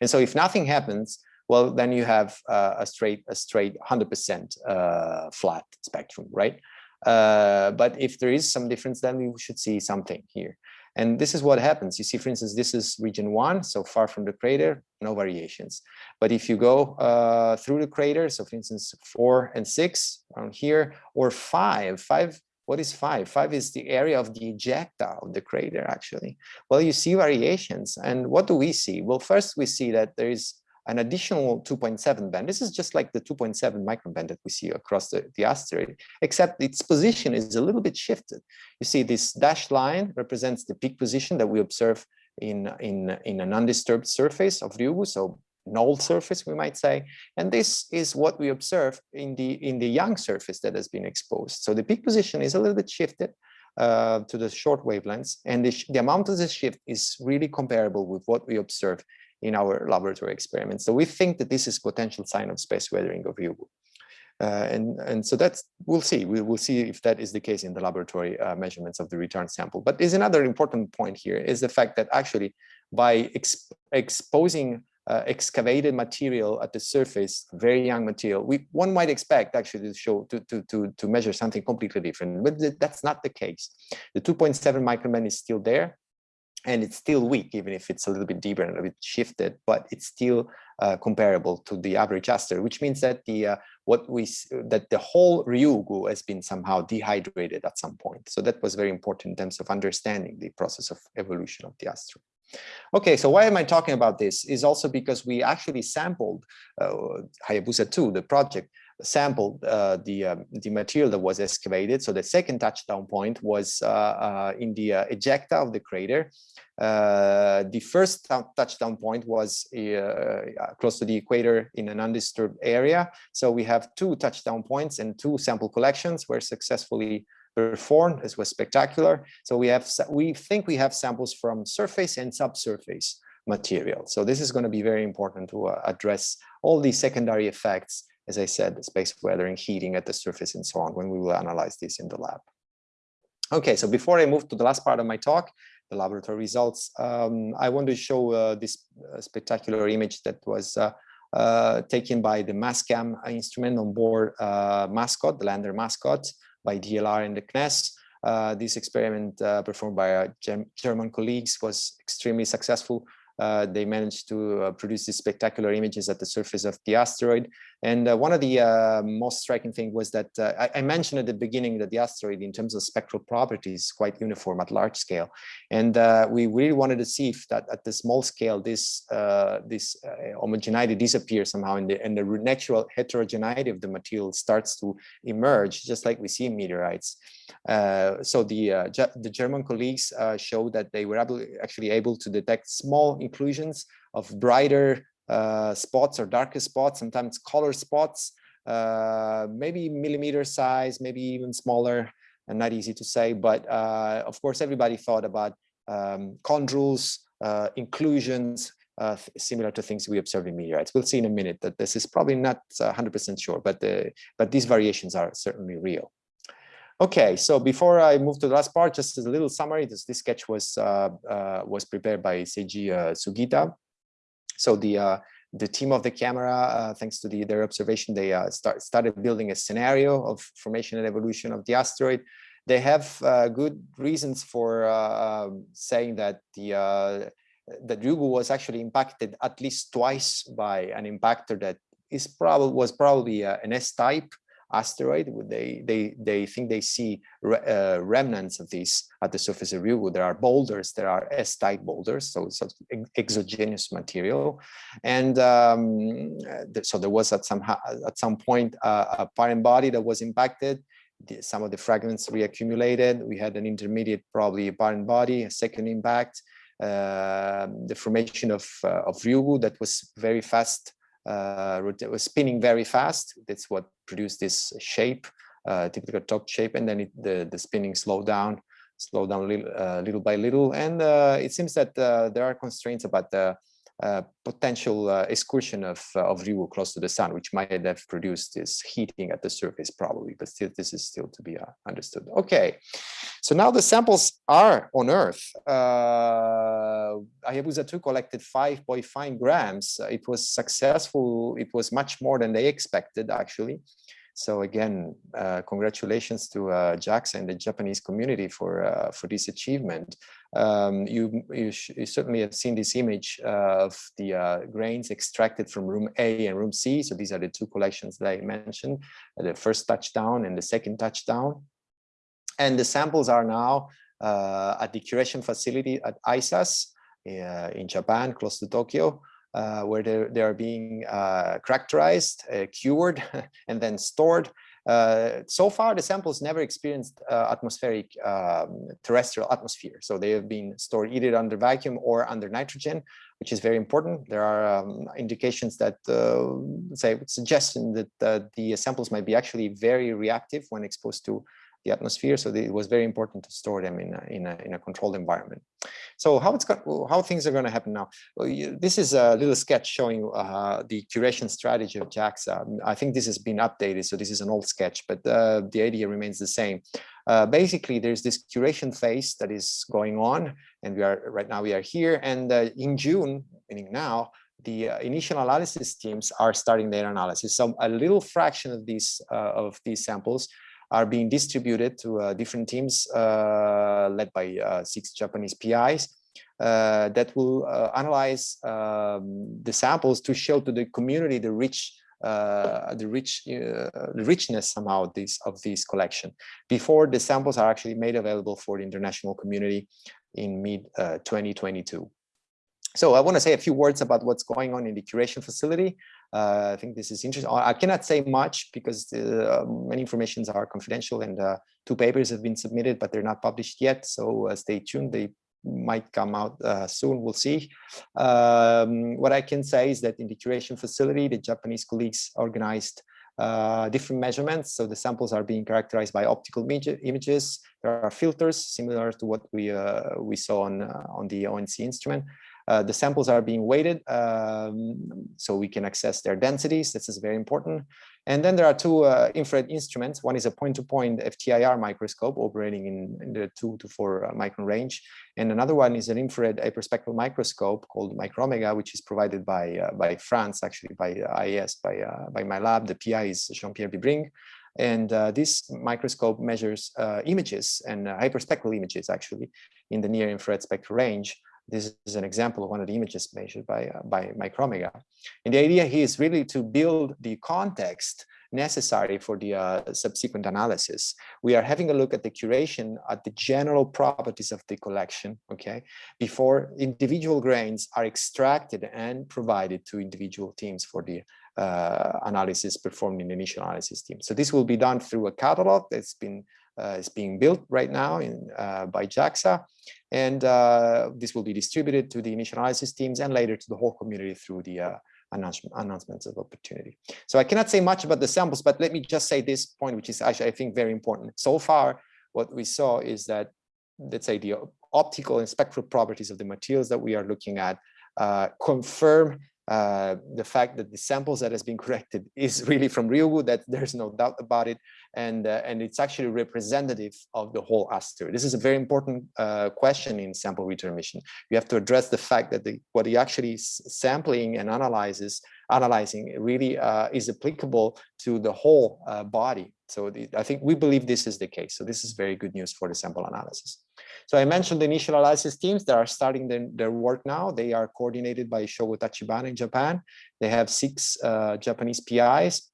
And so if nothing happens, well, then you have uh, a straight a straight 100% uh, flat spectrum, right? Uh, but if there is some difference, then we should see something here. And this is what happens. You see, for instance, this is region one, so far from the crater, no variations. But if you go uh, through the crater, so for instance, four and six around here, or five, five, what is five? Five is the area of the ejecta of the crater, actually. Well, you see variations. And what do we see? Well, first we see that there is an additional 2.7 band. This is just like the 2.7 micron band that we see across the, the asteroid, except its position is a little bit shifted. You see this dashed line represents the peak position that we observe in, in, in an undisturbed surface of Ryugu, so null surface, we might say. And this is what we observe in the, in the young surface that has been exposed. So the peak position is a little bit shifted, uh, to the short wavelengths and the, the, amount of this shift is really comparable with what we observe in our laboratory experiments. So we think that this is potential sign of space weathering of Ryugu. Uh, and, and so that's, we'll see, we will see if that is the case in the laboratory uh, measurements of the return sample. But there's another important point here is the fact that actually by exp exposing uh, excavated material at the surface, very young material, we one might expect actually to show to to to to measure something completely different, but th that's not the case. The 2.7 microman is still there, and it's still weak, even if it's a little bit deeper and a bit shifted, but it's still uh, comparable to the average aster, which means that the uh, what we that the whole Ryugu has been somehow dehydrated at some point. So that was very important in terms of understanding the process of evolution of the asteroid. Okay, so why am I talking about this? Is also because we actually sampled uh, Hayabusa 2, the project, sampled uh, the um, the material that was excavated. So the second touchdown point was uh, uh in the uh, ejecta of the crater. Uh, the first touchdown point was close to the equator in an undisturbed area. So we have two touchdown points and two sample collections were successfully performed. This was spectacular. So we have we think we have samples from surface and subsurface material. So this is going to be very important to address all these secondary effects as I said, space weathering, heating at the surface and so on when we will analyze this in the lab. Okay, so before I move to the last part of my talk, the laboratory results, um, I want to show uh, this uh, spectacular image that was uh, uh taken by the MASCam instrument on board uh, Mascot, the lander Mascot, by DLR and the CNES. Uh, this experiment performed by our German colleagues was extremely successful. Uh, they managed to uh, produce these spectacular images at the surface of the asteroid. And uh, one of the uh, most striking thing was that uh, I, I, mentioned at the beginning that the asteroid in terms of spectral properties is quite uniform at large scale. And uh, we really wanted to see if that at the small scale, this this homogeneity disappears somehow and the, and the natural heterogeneity of the material starts to emerge, just like we see in meteorites. so the, the German colleagues showed that they were able, actually able to detect small inclusions of brighter uh, spots or darker spots, sometimes color spots, uh, maybe millimeter size, maybe even smaller, and not easy to say. But uh, of course, everybody thought about um, chondrules, uh, inclusions, uh, similar to things we observe in meteorites. We'll see in a minute that this is probably not 100% sure, but the, but these variations are certainly real. Okay, so before I move to the last part, just as a little summary, this, this sketch was uh, uh, was prepared by Seiji uh, Sugita. So the uh, the team of the camera, uh, thanks to the, their observation, they uh, start, started building a scenario of formation and evolution of the asteroid. They have good reasons for um, saying that the that Ryugu was actually impacted at least twice by an impactor that is probably was probably an S-type asteroid. They they they think they see re, uh, remnants of these at the surface of Ryugu. There are boulders. There are S-type boulders, so it's exogenous material, and um, so there was at some at some point uh, a parent body that was impacted. The, some of the fragments reaccumulated. We had an intermediate, probably parent body, a second impact. Uh, the formation of uh, of Ryugu that was very fast spinning very fast. That's what produced this shape, uh, typical top shape, and then it, the the spinning slowed down, slowed down little, uh, little by little. And uh, it seems that uh, there are constraints about the uh, potential uh, excursion of, uh, of Ryugu close to the sun, which might have produced this heating at the surface probably, but still this is still to be uh, understood. Okay, so now the samples are on Earth. Uh, Hayabusa 2 collected 5.5 grams. it was successful. It was much more than they expected actually. So again, uh, congratulations to uh, JAXA and the Japanese community for uh, for this achievement. Um, you, you, you, certainly have seen this image of the uh, grains extracted from room A and room C. So these are the two collections that I mentioned, the first touchdown and the second touchdown. And the samples are now uh, at the curation facility at ISAS uh, in Japan, close to Tokyo uh, where they are being uh, characterized, uh, cured, and then stored. Uh, so far, the samples never experienced uh, atmospheric um, terrestrial atmosphere. So they have been stored either under vacuum or under nitrogen, which is very important. There are um, indications that say suggestion that the samples might be actually very reactive when exposed to the atmosphere. So it was very important to store them in a, in a, in a controlled environment. So how it's got, how things are going to happen now. This is a little sketch showing uh, the curation strategy of JAXA. I think this has been updated, so this is an old sketch, but uh, the idea remains the same. Uh, basically, there's this curation phase that is going on, and we are right now we are here. And uh, in June, meaning now, the uh, initial analysis teams are starting their analysis. So a little fraction of these uh, of these samples are being distributed to uh, different teams uh, led by uh, six Japanese PIs. that will analyze um, the samples to show to the community the rich uh, the rich uh, richness somehow of these of these collection before the samples are actually made available for the international community in mid uh, 2022 so I want to say a few words about what's going on in the curation facility. Uh, I think this is interesting. I cannot say much because uh, many informations are confidential and uh, two papers have been submitted, but they're not published yet. So uh, stay tuned. They might come out uh, soon. We'll see. Um, what I can say is that in the curation facility, the Japanese colleagues organized uh, different measurements. So the samples are being characterized by optical images. There are filters similar to what we uh, we saw on uh, on the ONC instrument. Uh, the samples are being weighted um, so we can access their densities. This is very important. And then there are two uh, infrared instruments. One is a point-to-point -point FTIR microscope operating in, in, the two to four uh, micron range. And another one is an infrared hyperspectral microscope called Micromega, which is provided by, uh, by France, actually by IAS, by, uh, by my lab. The PI is Jean-Pierre Bibring. And uh, this microscope measures uh, images and uh, hyperspectral images actually in the near infrared spectral range this is an example of one of the images measured by, uh, by Micromega. And the idea here is really to build the context necessary for the uh, subsequent analysis. We are having a look at the curation at the general properties of the collection, okay, before individual grains are extracted and provided to individual teams for the uh, analysis performed in the initial analysis team. So this will be done through a catalog that's been uh, is being built right now in, uh, by JAXA. And uh, this will be distributed to the initial analysis teams and later to the whole community through the announcement, announcements of opportunity. So I cannot say much about the samples, but let me just say this point, which is actually, I think, very important. So far, what we saw is that, let's say, the optical and spectral properties of the materials that we are looking at uh, confirm uh, the fact that the samples that has been corrected is really from Ryugu, that there's no doubt about it. And, uh, and it's actually representative of the whole aster. This is a very important uh, question in sample return mission. You have to address the fact that the, what you actually sampling and analyzes, analyzing really uh, is applicable to the whole uh, body. So the, I think we believe this is the case. So this is very good news for the sample analysis. So I mentioned the initial analysis teams that are starting the, their work now. They are coordinated by Shogo Tachibana in Japan. They have six uh, Japanese PIs.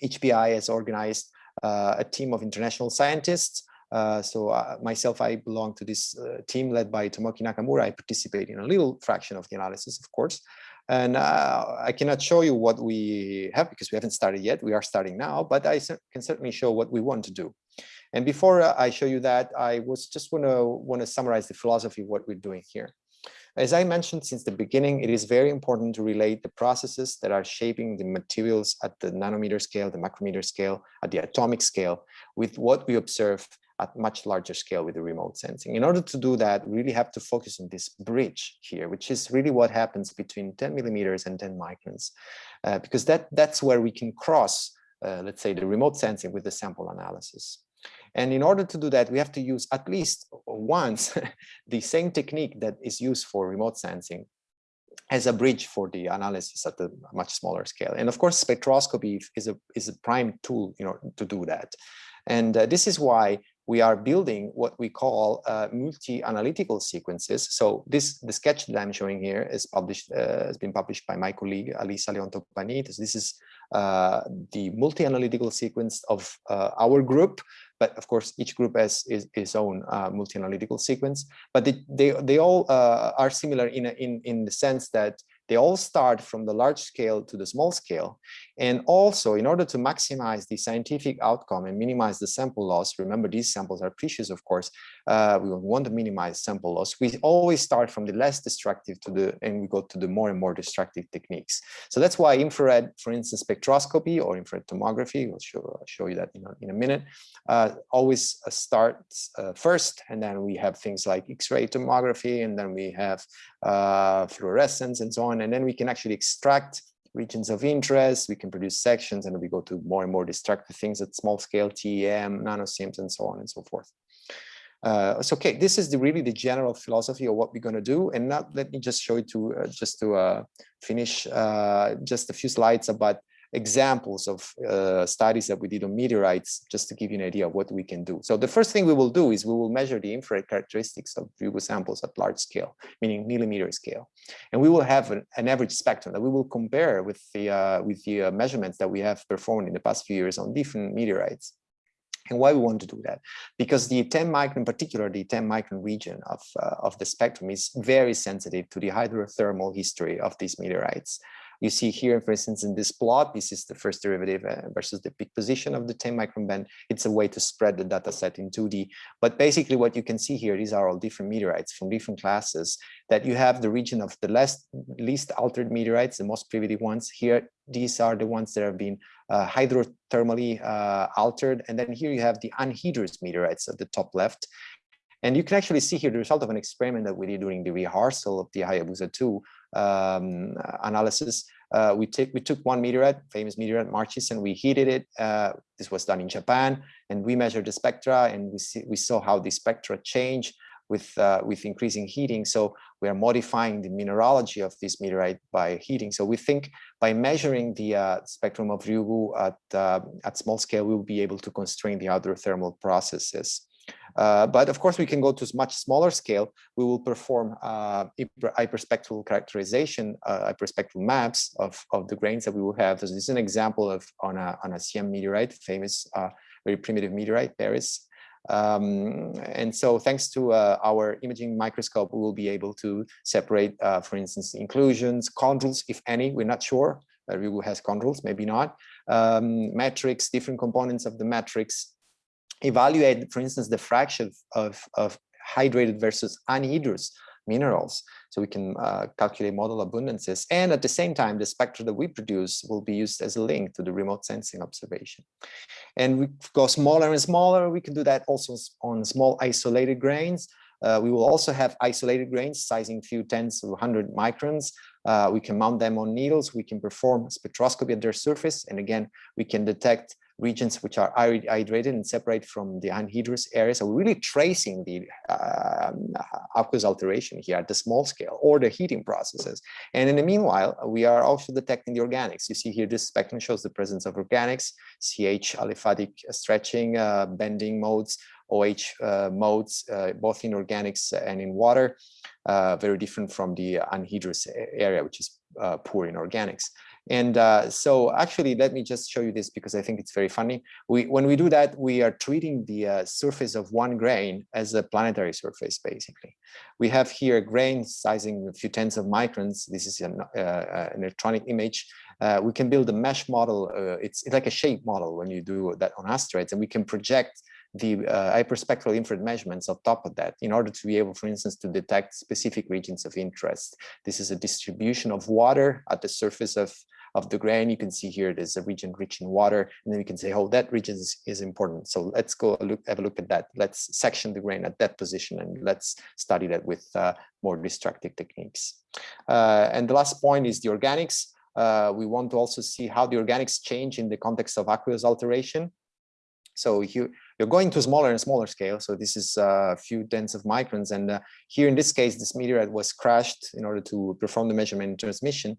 Each PI has organized a team of international scientists. Uh, so uh, myself, I belong to this uh, team led by Tomoki Nakamura. I participate in a little fraction of the analysis, of course. And uh, I cannot show you what we have because we haven't started yet. We are starting now, but I can certainly show what we want to do. And before uh, I show you that, I was just want to want to summarize the philosophy of what we're doing here. As I mentioned since the beginning, it is very important to relate the processes that are shaping the materials at the nanometer scale, the micrometer scale, at the atomic scale, with what we observe at much larger scale with the remote sensing. In order to do that, we really have to focus on this bridge here, which is really what happens between 10 millimeters and 10 microns, uh, because that, that's where we can cross, uh, let's say, the remote sensing with the sample analysis. And in order to do that, we have to use at least once the same technique that is used for remote sensing as a bridge for the analysis at a much smaller scale. And of course, spectroscopy is a, is a prime tool you know, to do that. And uh, this is why we are building what we call uh, multi-analytical sequences. So this the sketch that I'm showing here is published uh, has been published by my colleague Alice Aléon-Toppani. This is the multi-analytical sequence of uh, our group, but of course each group has its, its own uh, multi-analytical sequence. But they they, they all uh, are similar in a, in in the sense that they all start from the large scale to the small scale. And also, in order to maximize the scientific outcome and minimize the sample loss, remember these samples are precious, of course, uh, we want to minimize sample loss. We always start from the less destructive to the, and we go to the more and more destructive techniques. So that's why infrared, for instance, spectroscopy or infrared tomography, we'll show, I'll show you that in a, in a minute, uh, always uh, starts uh, first, and then we have things like X-ray tomography, and then we have uh, fluorescence and so on, and then we can actually extract regions of interest, we can produce sections, and we go to more and more destructive things at small scale, TEM, NanoSIMS, and so on and so forth. Uh, so, okay, this is the, really the general philosophy of what we're going to do. And now let me just show you to uh, just to uh, finish uh, just a few slides about examples of uh, studies that we did on meteorites, just to give you an idea of what we can do. So the first thing we will do is we will measure the infrared characteristics of Ryugu samples at large scale, meaning millimeter scale. And we will have an, an average spectrum that we will compare with the, uh, with the measurements that we have performed in the past few years on different meteorites. And why we want to do that? Because the 10 micron, in particular, the 10 micron region of, uh, of the spectrum is very sensitive to the hydrothermal history of these meteorites. You see here, for instance, in this plot, this is the first derivative uh, versus the peak position of the 10 micron band. It's a way to spread the data set in 2D. But basically what you can see here, these are all different meteorites from different classes that you have the region of the less, least altered meteorites, the most primitive ones. Here, these are the ones that have been hydrothermally uh, altered. And then here you have the anhydrous meteorites at the top left. And you can actually see here the result of an experiment that we did during the rehearsal of the Hayabusa 2 um, analysis. Uh, we, take, we took one meteorite, famous meteorite Murchison, and we heated it. Uh, this was done in Japan, and we measured the spectra, and we, see, we saw how the spectra change with, uh, with increasing heating. So we are modifying the mineralogy of this meteorite by heating. So we think by measuring the uh, spectrum of Ryugu at, uh, at small scale, we will be able to constrain the hydrothermal processes. Uh, but of course, we can go to much smaller scale. We will perform uh, hyperspectral characterization, uh, hyperspectral maps of, of the grains that we will have. This is an example of on a, on a CM meteorite, famous, uh, very primitive meteorite, Paris. Um, and so thanks to uh, our imaging microscope, we will be able to separate, uh, for instance, inclusions, chondrules, if any, we're not sure. Uh, has chondrules, maybe not. Um, matrix, different components of the matrix, evaluate, for instance, the fraction of, of hydrated versus anhydrous minerals. So we can uh, calculate model abundances. And at the same time, the spectra that we produce will be used as a link to the remote sensing observation. And we go smaller and smaller. We can do that also on small isolated grains. Uh, we will also have isolated grains sizing few tens to 100 microns. Uh, we can mount them on needles. We can perform spectroscopy at their surface. And again, we can detect regions which are hydrated and separate from the anhydrous areas. So we're really tracing the uh, aqueous alteration here at the small scale or the heating processes. And in the meanwhile, we are also detecting the organics. You see here, this spectrum shows the presence of organics, CH aliphatic stretching, uh, bending modes, OH uh, modes, uh, both in organics and in water, uh, very different from the anhydrous area, which is uh, poor in organics. And uh, so actually, let me just show you this because I think it's very funny. We, when we do that, we are treating the uh, surface of one grain as a planetary surface, basically. We have here a grain sizing a few tens of microns. This is an, uh, uh an electronic image. Uh, we can build a mesh model. Uh, it's, it's like a shape model when you do that on asteroids, and we can project the uh, hyperspectral infrared measurements on top of that in order to be able, for instance, to detect specific regions of interest. This is a distribution of water at the surface of, of the grain. You can see here there's a region rich in water, and then we can say, oh, that region is, is important. So let's go look, have a look at that. Let's section the grain at that position, and let's study that with uh, more destructive techniques. Uh, and the last point is the organics. Uh, we want to also see how the organics change in the context of aqueous alteration. So here, you're going to smaller and smaller scale. So this is a few tens of microns. And uh, here in this case, this meteorite was crashed in order to perform the measurement and transmission.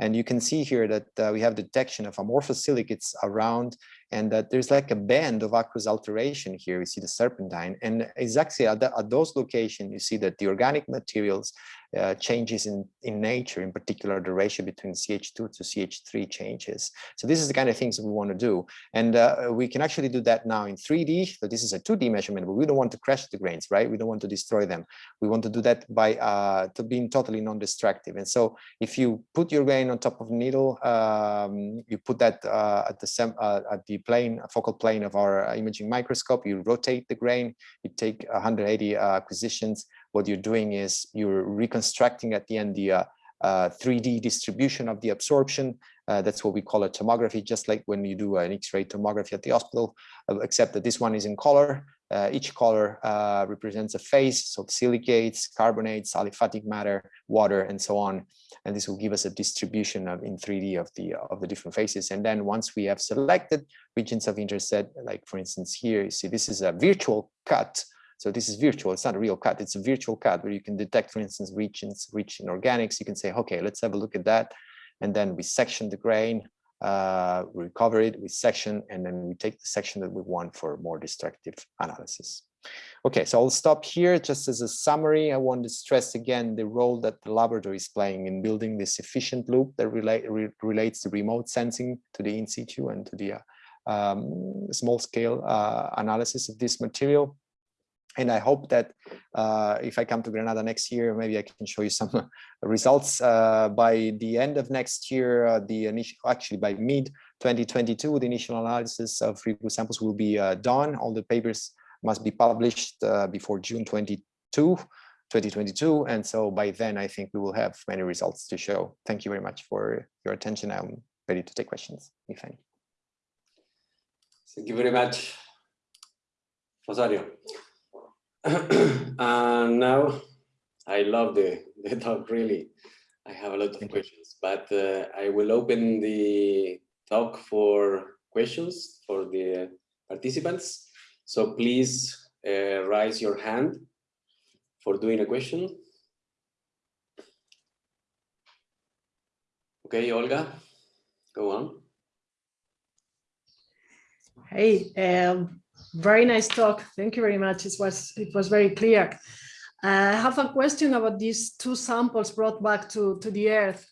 And you can see here that uh, we have detection of amorphous silicates around and that there's like a band of aqueous alteration here. We see the serpentine and exactly at, the, at those locations, you see that the organic materials uh, changes in, in nature, in particular, the ratio between CH2 to CH3 changes. So this is the kind of things we want to do. And uh, we can actually do that now in 3D. So this is a 2D measurement, but we don't want to crash the grains, right? We don't want to destroy them. We want to do that by uh, to being totally non-destructive. And so if you put your grain on top of a needle, um, you put that uh, at the uh, at the plane, focal plane of our imaging microscope, you rotate the grain, you take 180 uh, acquisitions, what you're doing is you're reconstructing at the end the uh, uh, 3D distribution of the absorption. Uh, that's what we call a tomography, just like when you do an X-ray tomography at the hospital, uh, except that this one is in color. Uh, each color uh, represents a phase, so silicates, carbonates, aliphatic matter, water, and so on. And this will give us a distribution of in 3D of the of the different phases. And then once we have selected regions of interest, like for instance here, you see this is a virtual cut so this is virtual, it's not a real cut, it's a virtual cut where you can detect, for instance, regions rich in organics. You can say, okay, let's have a look at that. And then we section the grain uh, recover it, we section, and then we take the section that we want for more destructive analysis. Okay, so I'll stop here just as a summary. I want to stress again the role that the laboratory is playing in building this efficient loop that relate, re relates the remote sensing to the in situ and to the uh, um, small scale uh, analysis of this material. And I hope that uh, if I come to Granada next year, maybe I can show you some results uh, by the end of next year, uh, the initial, actually by mid 2022, the initial analysis of Ryugu samples will be uh, done. All the papers must be published uh, before June 22, 2022. And so by then, I think we will have many results to show. Thank you very much for your attention. I'm ready to take questions, if any. Thank you very much, Rosario. and now I love the, the talk, really. I have a lot of questions, but uh, I will open the talk for questions for the participants. So please uh, raise your hand for doing a question. Okay, Olga, go on. Hey, um, very nice talk. Thank you very much. It was it was very clear. Uh, I have a question about these two samples brought back to to the Earth.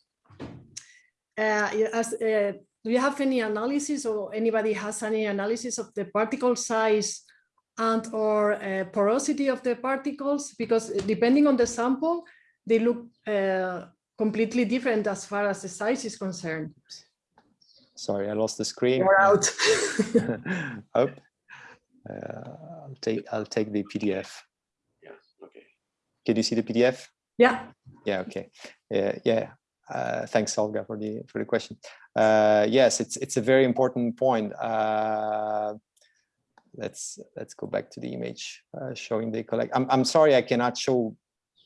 Uh, as, uh, do you have any analysis or anybody has any analysis of the particle size and or uh, porosity of the particles? Because depending on the sample, they look uh, completely different as far as the size is concerned. Sorry, I lost the screen. You're out. uh, I'll take I'll take the PDF. Yes. Okay. Can you see the PDF? Yeah. Yeah. Okay. Yeah. Yeah. Uh, thanks, Olga, for the for the question. Uh, yes, it's it's a very important point. Uh, let's let's go back to the image uh, showing the collect. I'm I'm sorry I cannot show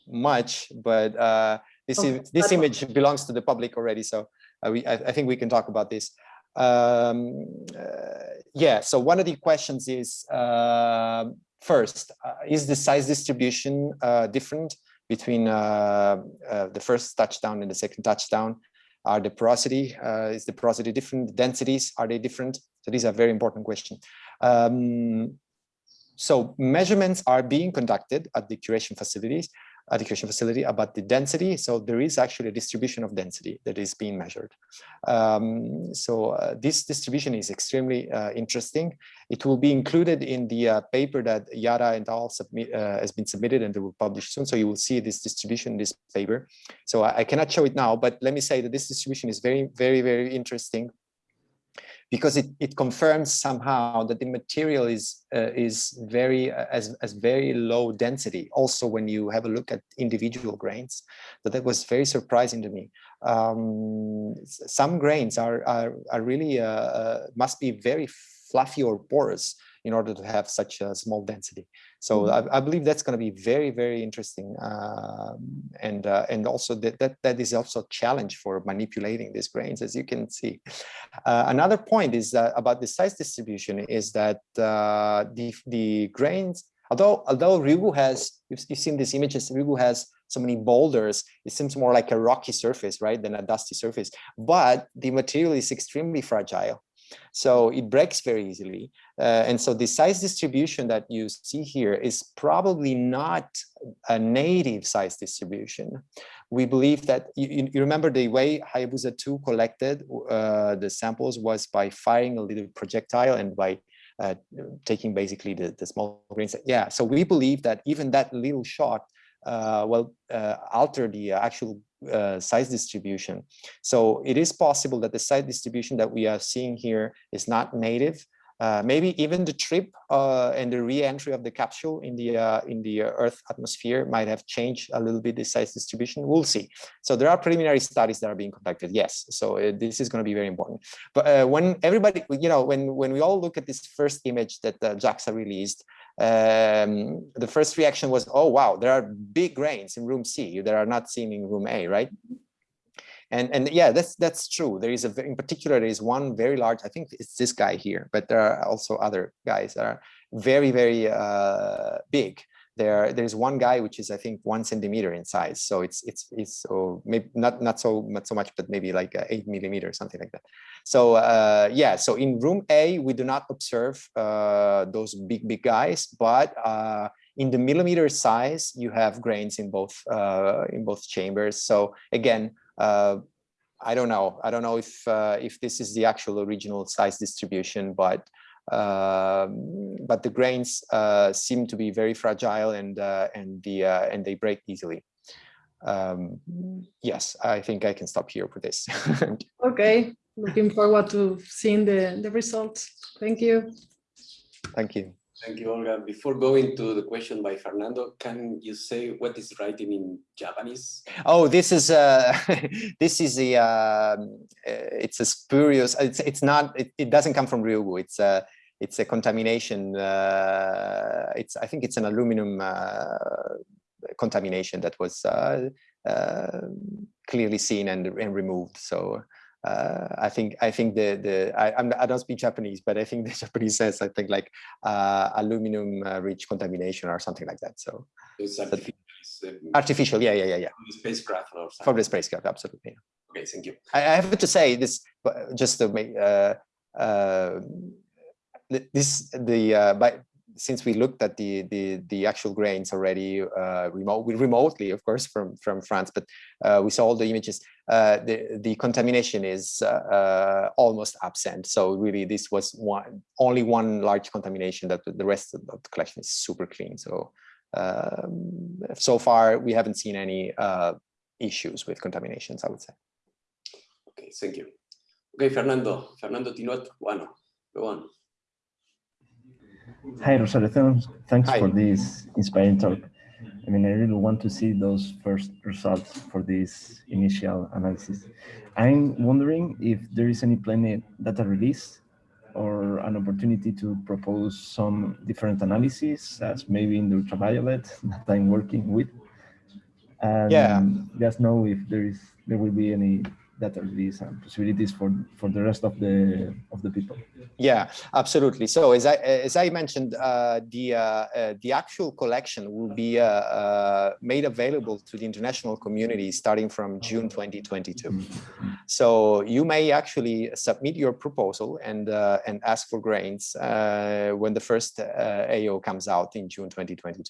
much, but uh, this Okay, is this image belongs to the public already, so uh, we I, I think we can talk about this. Um, uh, yeah. So one of the questions is uh, first, uh, is the size distribution uh, different between the first touchdown and the second touchdown? Are the porosity, uh, is the porosity different? Densities, are they different? So these are very important questions. Um, so measurements are being conducted at the curation facilities, curation facility about the density. So there is actually a distribution of density that is being measured. Um, so uh, this distribution is extremely uh, interesting. It will be included in the uh, paper that Yada and al submit, uh, has been submitted and they will publish soon. So you will see this distribution in this paper. So I, I cannot show it now, but let me say that this distribution is very, very, very interesting because it, it confirms somehow that the material is uh, is very uh, as, as very low density. Also when you have a look at individual grains so that was very surprising to me. Um, some grains are are, are really uh, uh must be very fluffy or porous in order to have such a small density so Mhm. I, I believe that's going to be very, very interesting. Um, and uh, and also that, that that is also a challenge for manipulating these grains, as you can see. Uh, another point is that about the size distribution is that uh, the, the grains, although although Ryugu has, you've, you've seen these images, Ryugu has so many boulders, it seems more like a rocky surface, right, than a dusty surface. But the material is extremely fragile. So it breaks very easily. Uh, and so the size distribution that you see here is probably not a native size distribution. We believe that, you, you remember the way Hayabusa 2 collected uh, the samples was by firing a little projectile and by uh, taking basically the, the small grains. Yeah, so we believe that even that little shot uh, will uh, alter the actual uh, size distribution. So it is possible that the size distribution that we are seeing here is not native. Uh, maybe even the trip uh, and the re-entry of the capsule in the uh, in the Earth atmosphere might have changed a little bit the size distribution. We'll see. So there are preliminary studies that are being conducted. Yes, so uh, this is going to be very important. But uh, when everybody, you know, when when we all look at this first image that JAXA released, um, the first reaction was, oh, wow, there are big grains in room C that are not seen in room A, right? And, and yeah, that's that's true. There is a in particular, there is one very large, I think it's this guy here, but there are also other guys that are very, very uh, big. There there's one guy which is I think one centimeter in size. So it's it's it's so maybe not not so not so much, but maybe like uh, eight millimeter something like that. So uh, yeah, so in room A we do not observe uh, those big big guys, but uh, in the millimeter size you have grains in both uh, in both chambers. So again. Uh, I don't know. I don't know if if this is the actual original size distribution, but but the grains uh, seem to be very fragile and uh, and the uh, and they break easily. Um, yes, I think I can stop here for this. okay, looking forward to seeing the the results. Thank you. Thank you. Thank you, Olga. Before going to the question by Fernando, can you say what is writing in Japanese? Oh, this is uh, this is a uh, it's a spurious. It's it's not. It, it doesn't come from Ryugu. It's a it's a contamination. Uh, it's I think it's an aluminum uh, contamination that was uh, uh clearly seen and, and removed. So uh, I think I think the the I I'm, I do not speak Japanese, but I think the Japanese says I think like uh, aluminum rich contamination or something like that. So it's artificial. Artificial, yeah, yeah, yeah, yeah. From the spacecraft or something. From the spacecraft, absolutely. Okay, thank you. I, I have to say this, just to make this the uh, by since we looked at the the the actual grains already uh, remote remotely of course from from France but uh, we saw all the images uh, the the contamination is uh, uh, almost absent. So really this was one only one large contamination that the rest of the collection is super clean. So um, so far we haven't seen any uh, issues with contaminations I would say. Okay thank you. Okay Fernando. Fernando Tinot bueno go on Hi, Rosario. Thanks, Hi. for this inspiring talk. I mean, I really want to see those first results for this initial analysis. I'm wondering if there is any planned data release or an opportunity to propose some different analysis as maybe in the ultraviolet that I'm working with. And Yeah. just know if there is there will be any data release and possibilities for for the rest of the of the people. Yeah, absolutely. So as I as I mentioned, uh, the uh, uh, the actual collection will be uh, uh, made available to the international community starting from June 2022. So you may actually submit your proposal and uh, and ask for grains when the first AO comes out in June 2022.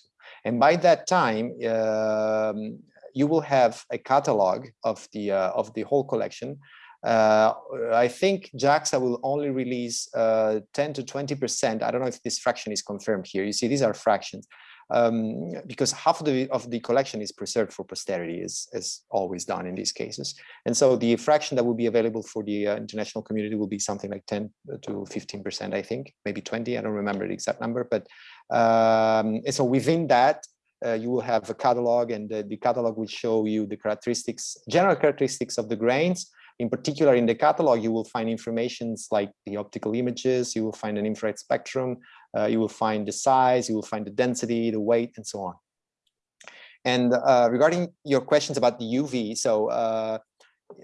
And by that time, um, you will have a catalog of the of the whole collection uh, I think JAXA will only release uh, 10 to 20%. I don't know if this fraction is confirmed here. You see, these are fractions um, because half of the, of the collection is preserved for posterity, as, as always done in these cases. And so the fraction that will be available for the uh, international community will be something like 10 to 15%, I think, maybe 20. I don't remember the exact number, but um, so within that, uh, you will have a catalog and the, catalog will show you the characteristics, general characteristics of the grains, in particular, in the catalog, you will find informations like the optical images, you will find an infrared spectrum, uh, you will find the size, you will find the density, the weight, and so on. And uh, regarding your questions about the UV, so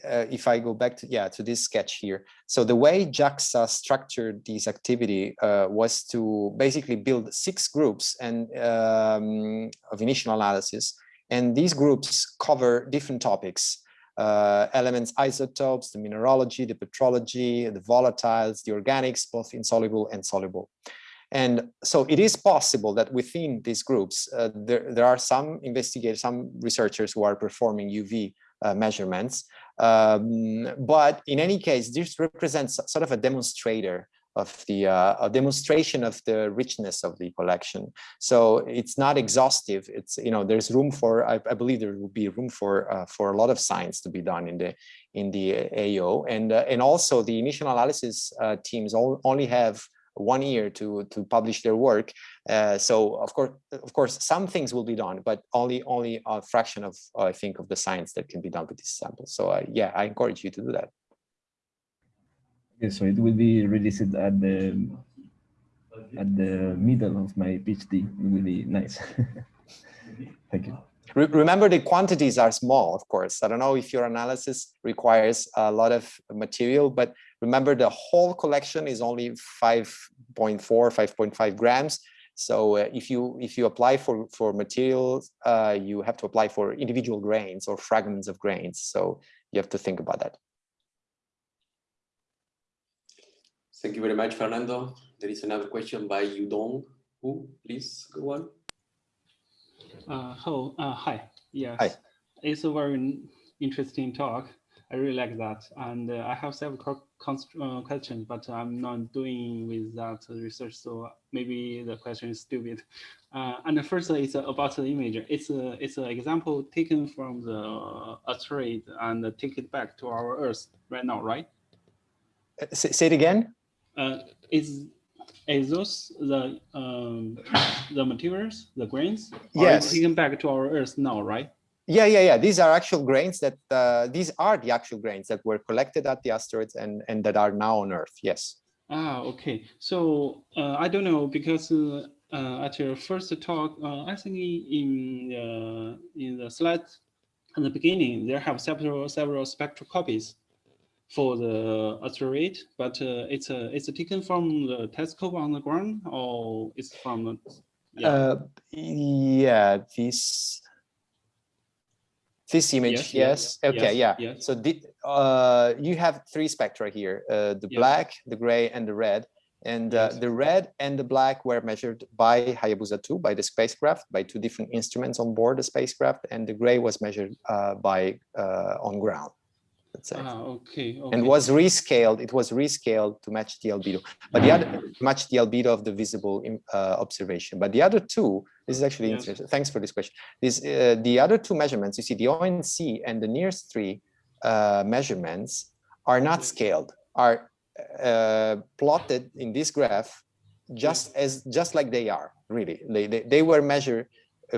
uh, if I go back to, yeah, to this sketch here. So the way JAXA structured this activity uh, was to basically build six groups and um, of initial analysis. And these groups cover different topics uh, elements, isotopes, the mineralogy, the petrology, the volatiles, the organics, both insoluble and soluble. And so it is possible that within these groups, uh, there, there are some investigators, some researchers who are performing UV uh, measurements. Um, but in any case, this represents sort of a demonstrator of the uh, a demonstration of the richness of the collection. So it's not exhaustive. It's you know there's room for I, I believe there will be room for uh, for a lot of science to be done in the in the AO and uh, and also the initial analysis uh, teams all, only have one year to to publish their work. Uh, so of course of course some things will be done, but only only a fraction of I think of the science that can be done with these samples. So uh, yeah, I encourage you to do that. Okay, so it will be released at the at the middle of my PhD. It will be nice. Thank you. Re remember, the quantities are small, of course. I don't know if your analysis requires a lot of material, but remember the whole collection is only 5.4, 5.5 grams. So uh, if you if you apply for for materials, uh, you have to apply for individual grains or fragments of grains. So you have to think about that. Thank you very much, Fernando. There is another question by Yudong. Who, please go on. Uh, hello, uh, hi. Yes, Hi. it's a very interesting talk. I really like that. And uh, I have several uh, questions, but I'm not doing with that research, so maybe the question is stupid. Uh, and the first is about the image. It's a it's an example taken from the asteroid and take it back to our Earth right now, right? Uh, Say, say it again. Uh, is is those the um, the materials, the grains? Yes. taken back to our Earth now, right? Yeah, yeah, yeah. These are actual grains that uh, these are the actual grains that were collected at the asteroids and and that are now on Earth. Yes. Ah, okay. So uh, I don't know because uh, uh, at your first talk, uh, I think in the in the slide at the beginning there have several several spectral copies for the asteroid, but uh, it's a it's taken from the telescope on the ground or it's from the yeah Uh, yeah. This. This image, Yes, yes. Okay, yes, yeah. So the, uh, you have three spectra here: uh, the black, the gray, and the red. And uh, the red and the black were measured by Hayabusa 2, by the spacecraft, by two different instruments on board the spacecraft, and the gray was measured uh, by uh, on ground. Let's say. ah okay okay and was rescaled. It was rescaled to match the albedo, but the other match the albedo of the visible uh, observation. But the other two, this is actually Yes. interesting. Thanks for this question. This uh, the other two measurements. You see, the ONC and the NIRS3 uh, measurements are not scaled. Are uh, plotted in this graph just as just like they are. Really, they they, they were measured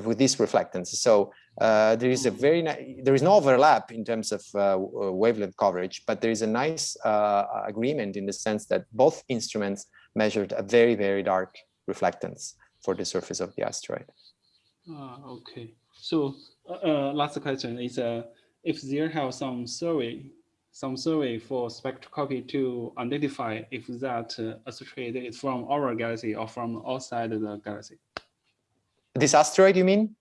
with this reflectance. So uh, there is a very there is no overlap in terms of uh, uh, wavelength coverage, but there is a nice uh, agreement in the sense that both instruments measured a very very dark reflectance for the surface of the asteroid. Ah, okay. So, uh, last question is, uh, if there have some survey, some survey for spectroscopy to identify if that uh, asteroid is from our galaxy or from outside the galaxy. This asteroid, you mean?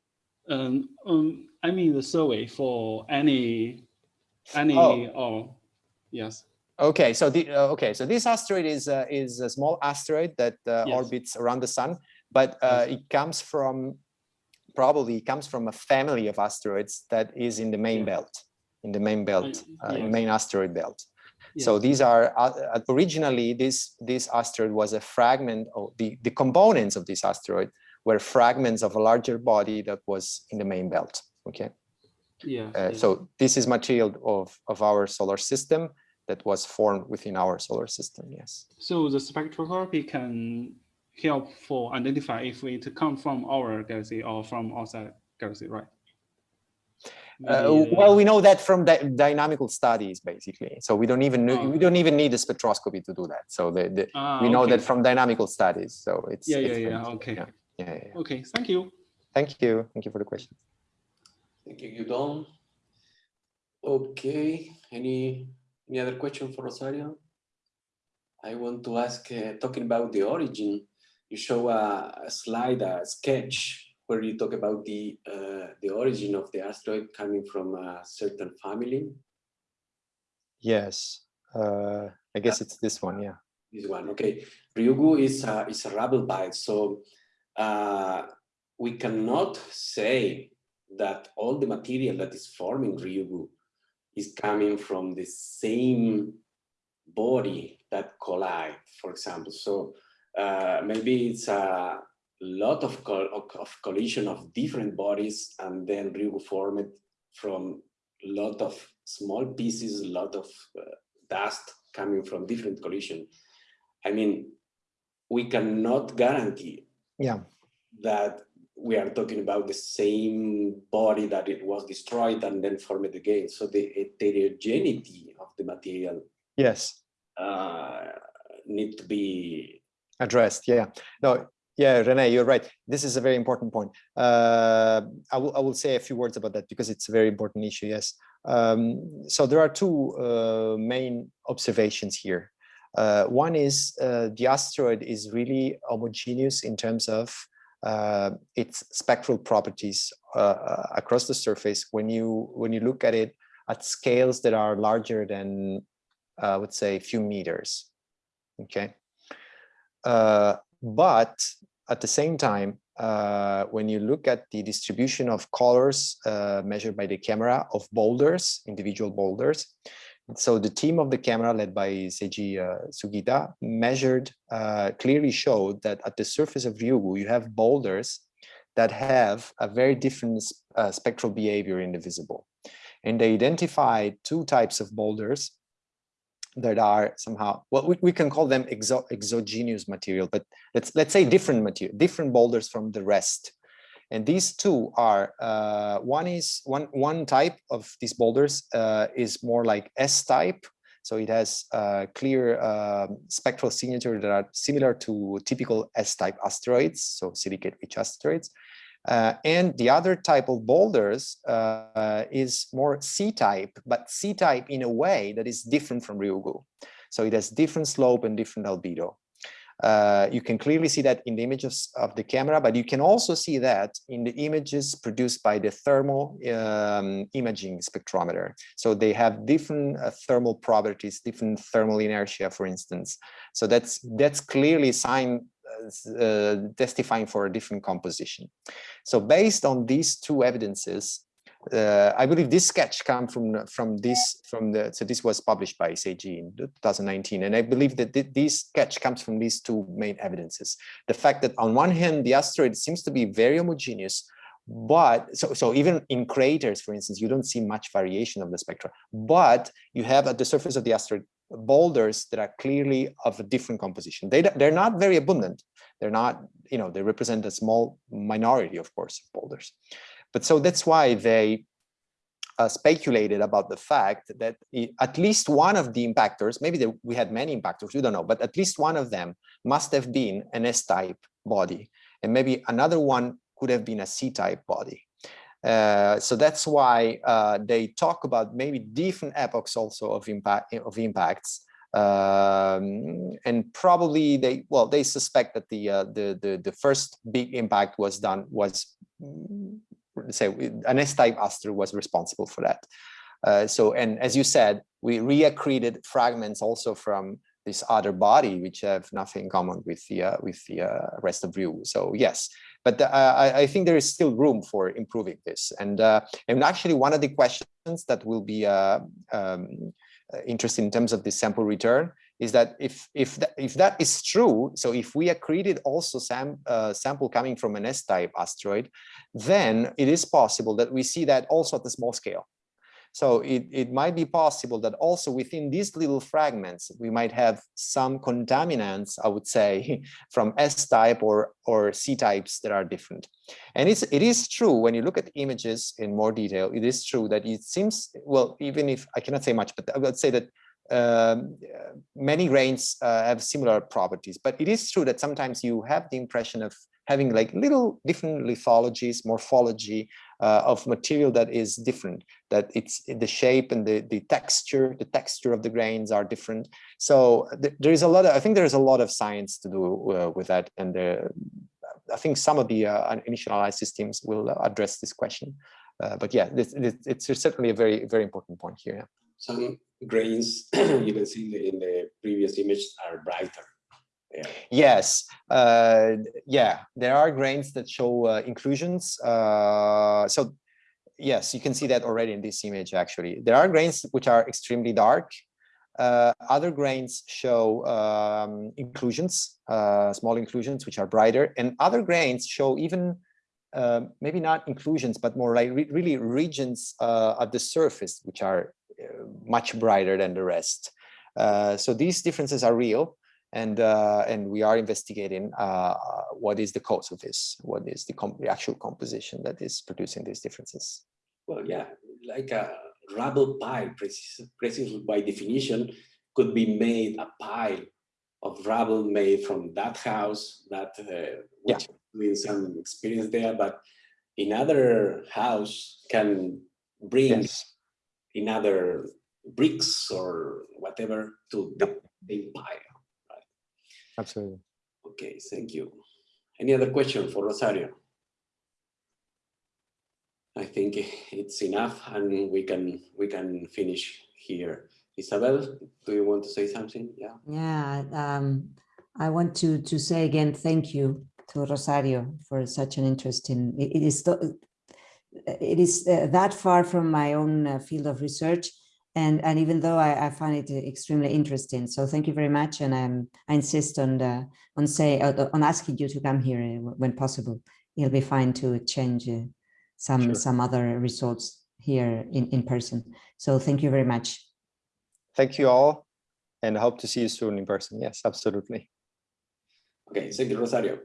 Um, um, I mean the survey for any, any, Oh. or, yes. Okay, so the uh, okay, so this asteroid is uh, is a small asteroid that uh, Yes. orbits around the sun, but uh, it comes from probably comes from a family of asteroids that is in the main Yeah. belt, in the main belt, Uh, uh, main asteroid belt. So these are uh, originally this this asteroid was a fragment of the the components of this asteroid were fragments of a larger body that was in the main belt. Okay, Yeah. uh, yes. so this is material of of our solar system that was formed within our solar system. Yes. So the spectroscopy can help for identify if it come from our galaxy or from outside galaxy, right? Uh, well, we know that from dy- dynamical studies, basically. So we don't even know, Oh. we don't even need a spectroscopy to do that. So the, the ah, we know okay. that from dynamical studies. So it's Yeah, yeah, it's yeah. very- Okay. yeah, yeah, yeah, yeah. Okay. Thank you. Thank you. Thank you for the question. Thank you, Yudong. Okay, any, any other question for Rosario? I want to ask, uh, talking about the origin, you show a, a slide, a sketch where you talk about the, uh, the origin of the asteroid coming from a certain family. Yes. Uh, I guess it's this one. Yeah. This one, okay. Ryugu is a, is a rubble pile, so uh, we cannot say that all the material that is forming Ryugu is coming from the same body that collide, for example. So uh, maybe it's a lot of, of, collision of different bodies and then Ryugu formed from lot of small pieces, a lot of uh, dust coming from different collision. I mean, we cannot guarantee Yeah. that we are talking about the same body that it was destroyed and then formed again. So the heterogeneity of the material Yes. uh, need to be Addressed. Yeah. No. Yeah, renee you're right. This is a very important point. Uh, I will I will say a few words about that because it's a very important issue. Yes. Um, so there are two uh, main observations here. Uh, one is uh, the asteroid is really homogeneous in terms of uh, its spectral properties uh, uh, across the surface. When you when you look at it at scales that are larger than, I would say, a few meters. Okay, but at the same time, uh, when you look at the distribution of colors uh, measured by the camera of boulders, individual boulders, so the team of the camera led by Seiji uh, Sugita measured, uh, clearly showed that at the surface of Ryugu, you have boulders that have a very different uh, spectral behavior in the visible. And they identified two types of boulders that are somehow, well, we, we can call them exo exogenous material, but let's let's say different material, different boulders from the rest. And these two are, uh, one is, one, one type of these boulders uh, is more like S-type. So it has uh, clear spectral signature that are similar to typical S-type asteroids, so silicate-rich asteroids. Uh, and the other type of boulders uh, is more C-type, but C-type in a way that is different from Ryugu. So it has different slope and different albedo. Uh, you can clearly see that in the images of the camera, but you can also see that in the images produced by the thermal um, imaging spectrometer. So they have different uh, thermal properties, different thermal inertia, for instance. So that's that's clearly sign uh, testifying for a different composition. So based on these two evidences, uh, I believe this sketch comes from from this from the so this was published by Seiji in 2019, and I believe that th this sketch comes from these two main evidences. The fact that on one hand the asteroid seems to be very homogeneous, but so so even in craters, for instance, you don't see much variation of the spectra, but you have at the surface of the asteroid boulders that are clearly of a different composition. They they're not very abundant. They're not you know they represent a small minority, of course, of boulders. But so that's why they uh, speculated about the fact that at least one of the impactors, maybe we had many impactors, we don't know, but at least one of them must have been an S-type body. And maybe another one could have been a C-type body. Uh, so that's why uh, they talk about maybe different epochs also of impact of impacts um, and probably they well they suspect that the uh, the the the first big impact was done was say an S-type aster was responsible for that. Uh, so, and as you said, we reaccreted fragments also from this other body, which have nothing in common with the uh, with the uh, rest of Ryu. So yes, but uh, I, I, think there is still room for improving this. And uh, and actually, one of the questions that will be uh, um, interesting in terms of the sample return is that if if that, if that is true, so if we accreted also sam, uh, sample coming from an S-type asteroid, then it is possible that we see that also at the small scale. So it, it might be possible that also within these little fragments, we might have some contaminants, I would say, from S-type or, or C-types that are different. And it's, it is true, when you look at images in more detail, it is true that it seems, well, even if I cannot say much, but I would say that um, many grains uh, have similar properties, but it is true that sometimes you have the impression of having like little different lithologies, morphology uh, of material that is different, that it's the shape and the, the texture, the texture of the grains are different. So th there is a lot of, I think there's a lot of science to do uh, with that. And uh, I think some of the uh, initial analysis teams will address this question. Uh, but yeah, this, it's certainly a very, very important point here. Yeah. Some grains you can see in the, previous image are brighter. Yeah. Yes, uh, yeah, there are grains that show uh, inclusions. Uh, so yes, you can see that already in this image, actually. There are grains which are extremely dark. Uh, other grains show um, inclusions, uh, small inclusions, which are brighter. And other grains show even uh, maybe not inclusions, but more like re really regions at the surface, which are much brighter than the rest. Uh, so these differences are real and uh, and we are investigating uh, what is the cause of this, what is the, the, actual composition that is producing these differences. Well, yeah, like a rubble pile, precisely by definition, could be made a pile of rubble made from that house, that uh, which yeah. means some experience there, but another house can bring yes another bricks or whatever to the, the empire. Absolutely. Okay, thank you. Any other question for Rosario? I think it's enough and we can we can finish here. Isabel, do you want to say something? Yeah. Yeah, um, I want to to say again, thank you to Rosario for such an interesting, it, it is, th- it is uh, that far from my own uh, field of research. And, and even though I, I find it extremely interesting, so thank you very much. And I'm, I insist on the, on say, uh, on asking you to come here uh, when possible. It'll be fine to change uh, some, Sure. some other results here in, in person. So thank you very much. Thank you all and hope to see you soon in person. Yes, absolutely. Okay, thank you, Rosario.